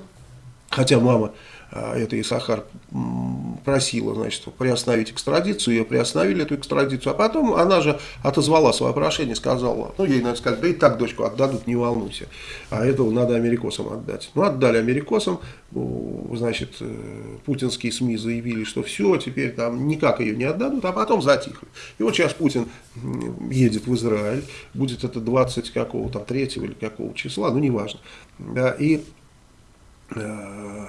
хотя мама а, это Исахар просила, значит, приостановить экстрадицию, ее приостановили, эту экстрадицию, а потом она же отозвала свое прошение, сказала, ну, ей надо сказать, да и так дочку отдадут, не волнуйся, а этого надо америкосам отдать. Ну, отдали америкосам, значит, э, путинские СМИ заявили, что все, теперь там никак ее не отдадут, а потом затихли. И вот сейчас Путин едет в Израиль, будет это 20 какого там, 3 или какого числа, ну, неважно, да, и... Э,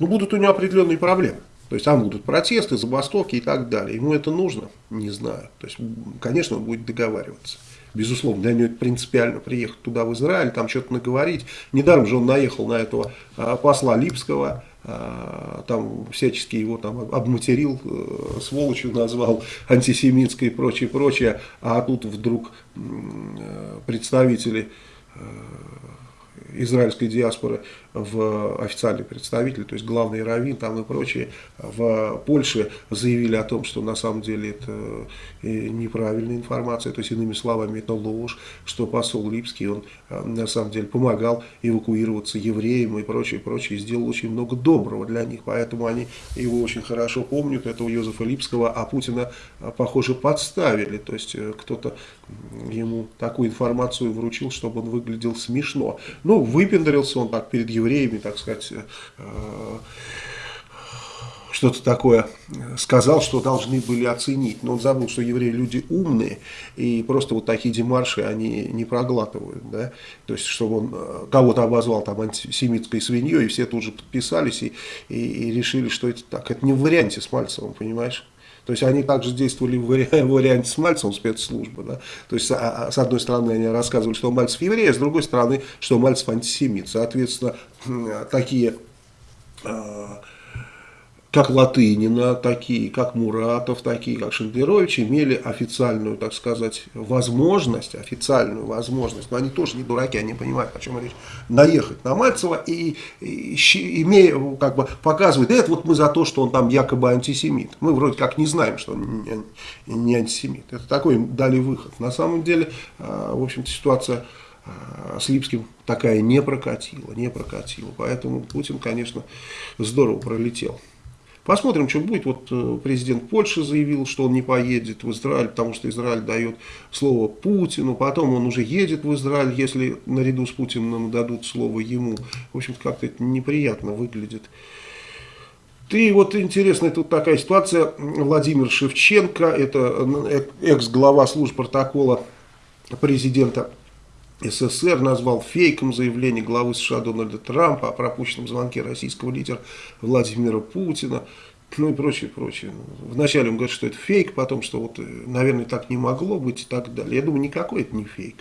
ну, будут у него определенные проблемы. То есть там будут протесты, забастовки и так далее. Ему это нужно? Не знаю. То есть, конечно, он будет договариваться. Безусловно, для него это принципиально приехать туда, в Израиль, там что-то наговорить. Недаром же он наехал на этого а, посла Липского, а, там всячески его там обматерил, э, сволочью назвал, антисемитской и прочее, прочее. А тут вдруг э, представители э, израильской диаспоры в официальный представитель, то есть главный раввин там и прочие в Польше заявили о том, что на самом деле это э, неправильная информация, то есть иными словами это ложь, что посол Липский, он э, на самом деле помогал эвакуироваться евреям и прочее, прочее, и сделал очень много доброго для них, поэтому они его очень хорошо помнят, этого Йозефа Липского, а Путина, э, похоже, подставили, то есть кто-то ему такую информацию вручил, чтобы он выглядел смешно. Ну, выпендрился он так перед евреями, так сказать, э, что-то такое сказал, что должны были оценить. Но он забыл, что евреи люди умные, и просто вот такие демарши они не проглатывают. Да? То есть, чтобы он э, кого-то обозвал там антисемитской свиньей, и все тут же подписались и, и, и решили, что это так. Это не в варианте с Мальцевым, понимаешь? То есть они также действовали [LAUGHS] в варианте с Мальцевым спецслужбы. Да? То есть а, а, с одной стороны они рассказывали, что Мальцев еврей, а с другой стороны, что Мальцев антисемит. Соответственно, такие а, как Латынина, такие как Муратов, такие как Шендерович имели официальную, так сказать, возможность, официальную возможность, но они тоже не дураки, они понимают, о чем речь, наехать на Мальцева и, и имея, как бы показывать, да это вот мы за то, что он там якобы антисемит. Мы вроде как не знаем, что он не, не антисемит. Это такой дали выход. На самом деле, а, в общем-то, ситуация а, с Липским такая не прокатила, не прокатила. Поэтому Путин, конечно, здорово пролетел. Посмотрим, что будет. Вот э, президент Польши заявил, что он не поедет в Израиль, потому что Израиль дает слово Путину. Потом он уже едет в Израиль, если наряду с Путиным дадут слово ему. В общем-то, как-то это неприятно выглядит. И вот интересная тут такая ситуация. Владимир Шевченко, это э, экс-глава служб протокола президента СССР назвал фейком заявление главы США Дональда Трампа о пропущенном звонке российского лидера Владимира Путина, ну и прочее, прочее. Вначале он говорит, что это фейк, потом, что вот, наверное, так не могло быть и так далее. Я думаю, никакой это не фейк.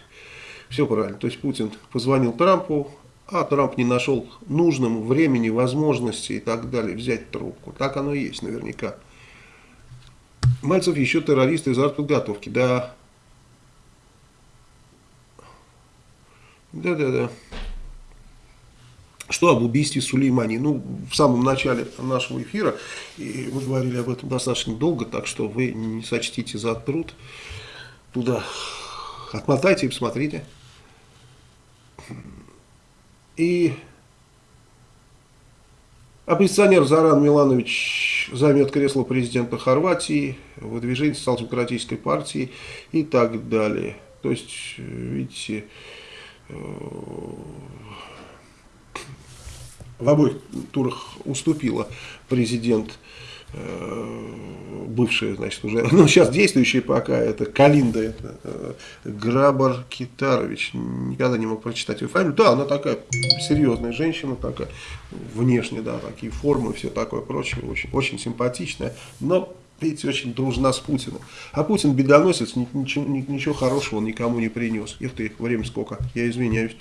Все правильно. То есть Путин позвонил Трампу, а Трамп не нашел нужным времени, возможности и так далее взять трубку. Так оно и есть наверняка. Мальцев еще террорист из артподготовки. Да. Да-да-да. Что об убийстве Сулеймани? Ну, в самом начале нашего эфира, и мы говорили об этом достаточно долго, так что вы не сочтите за труд. Туда отмотайте и посмотрите. И оппозиционер Заран Миланович займет кресло президента Хорватии, выдвижение социал-демократической партии и так далее. То есть, видите, в обоих турах уступила президент Э, бывшая, значит, уже, [LAUGHS] ну, сейчас действующая пока, это Калинда, это э, Грабар Китарович, никогда не мог прочитать ее фамилию, да, она такая серьезная женщина, такая, внешне, да, такие формы, все такое прочее, очень, очень симпатичная, но, видите, очень дружна с Путиным. А Путин бедоносец, ничего, ничего хорошего никому не принес. Их ты, время сколько, я извиняюсь.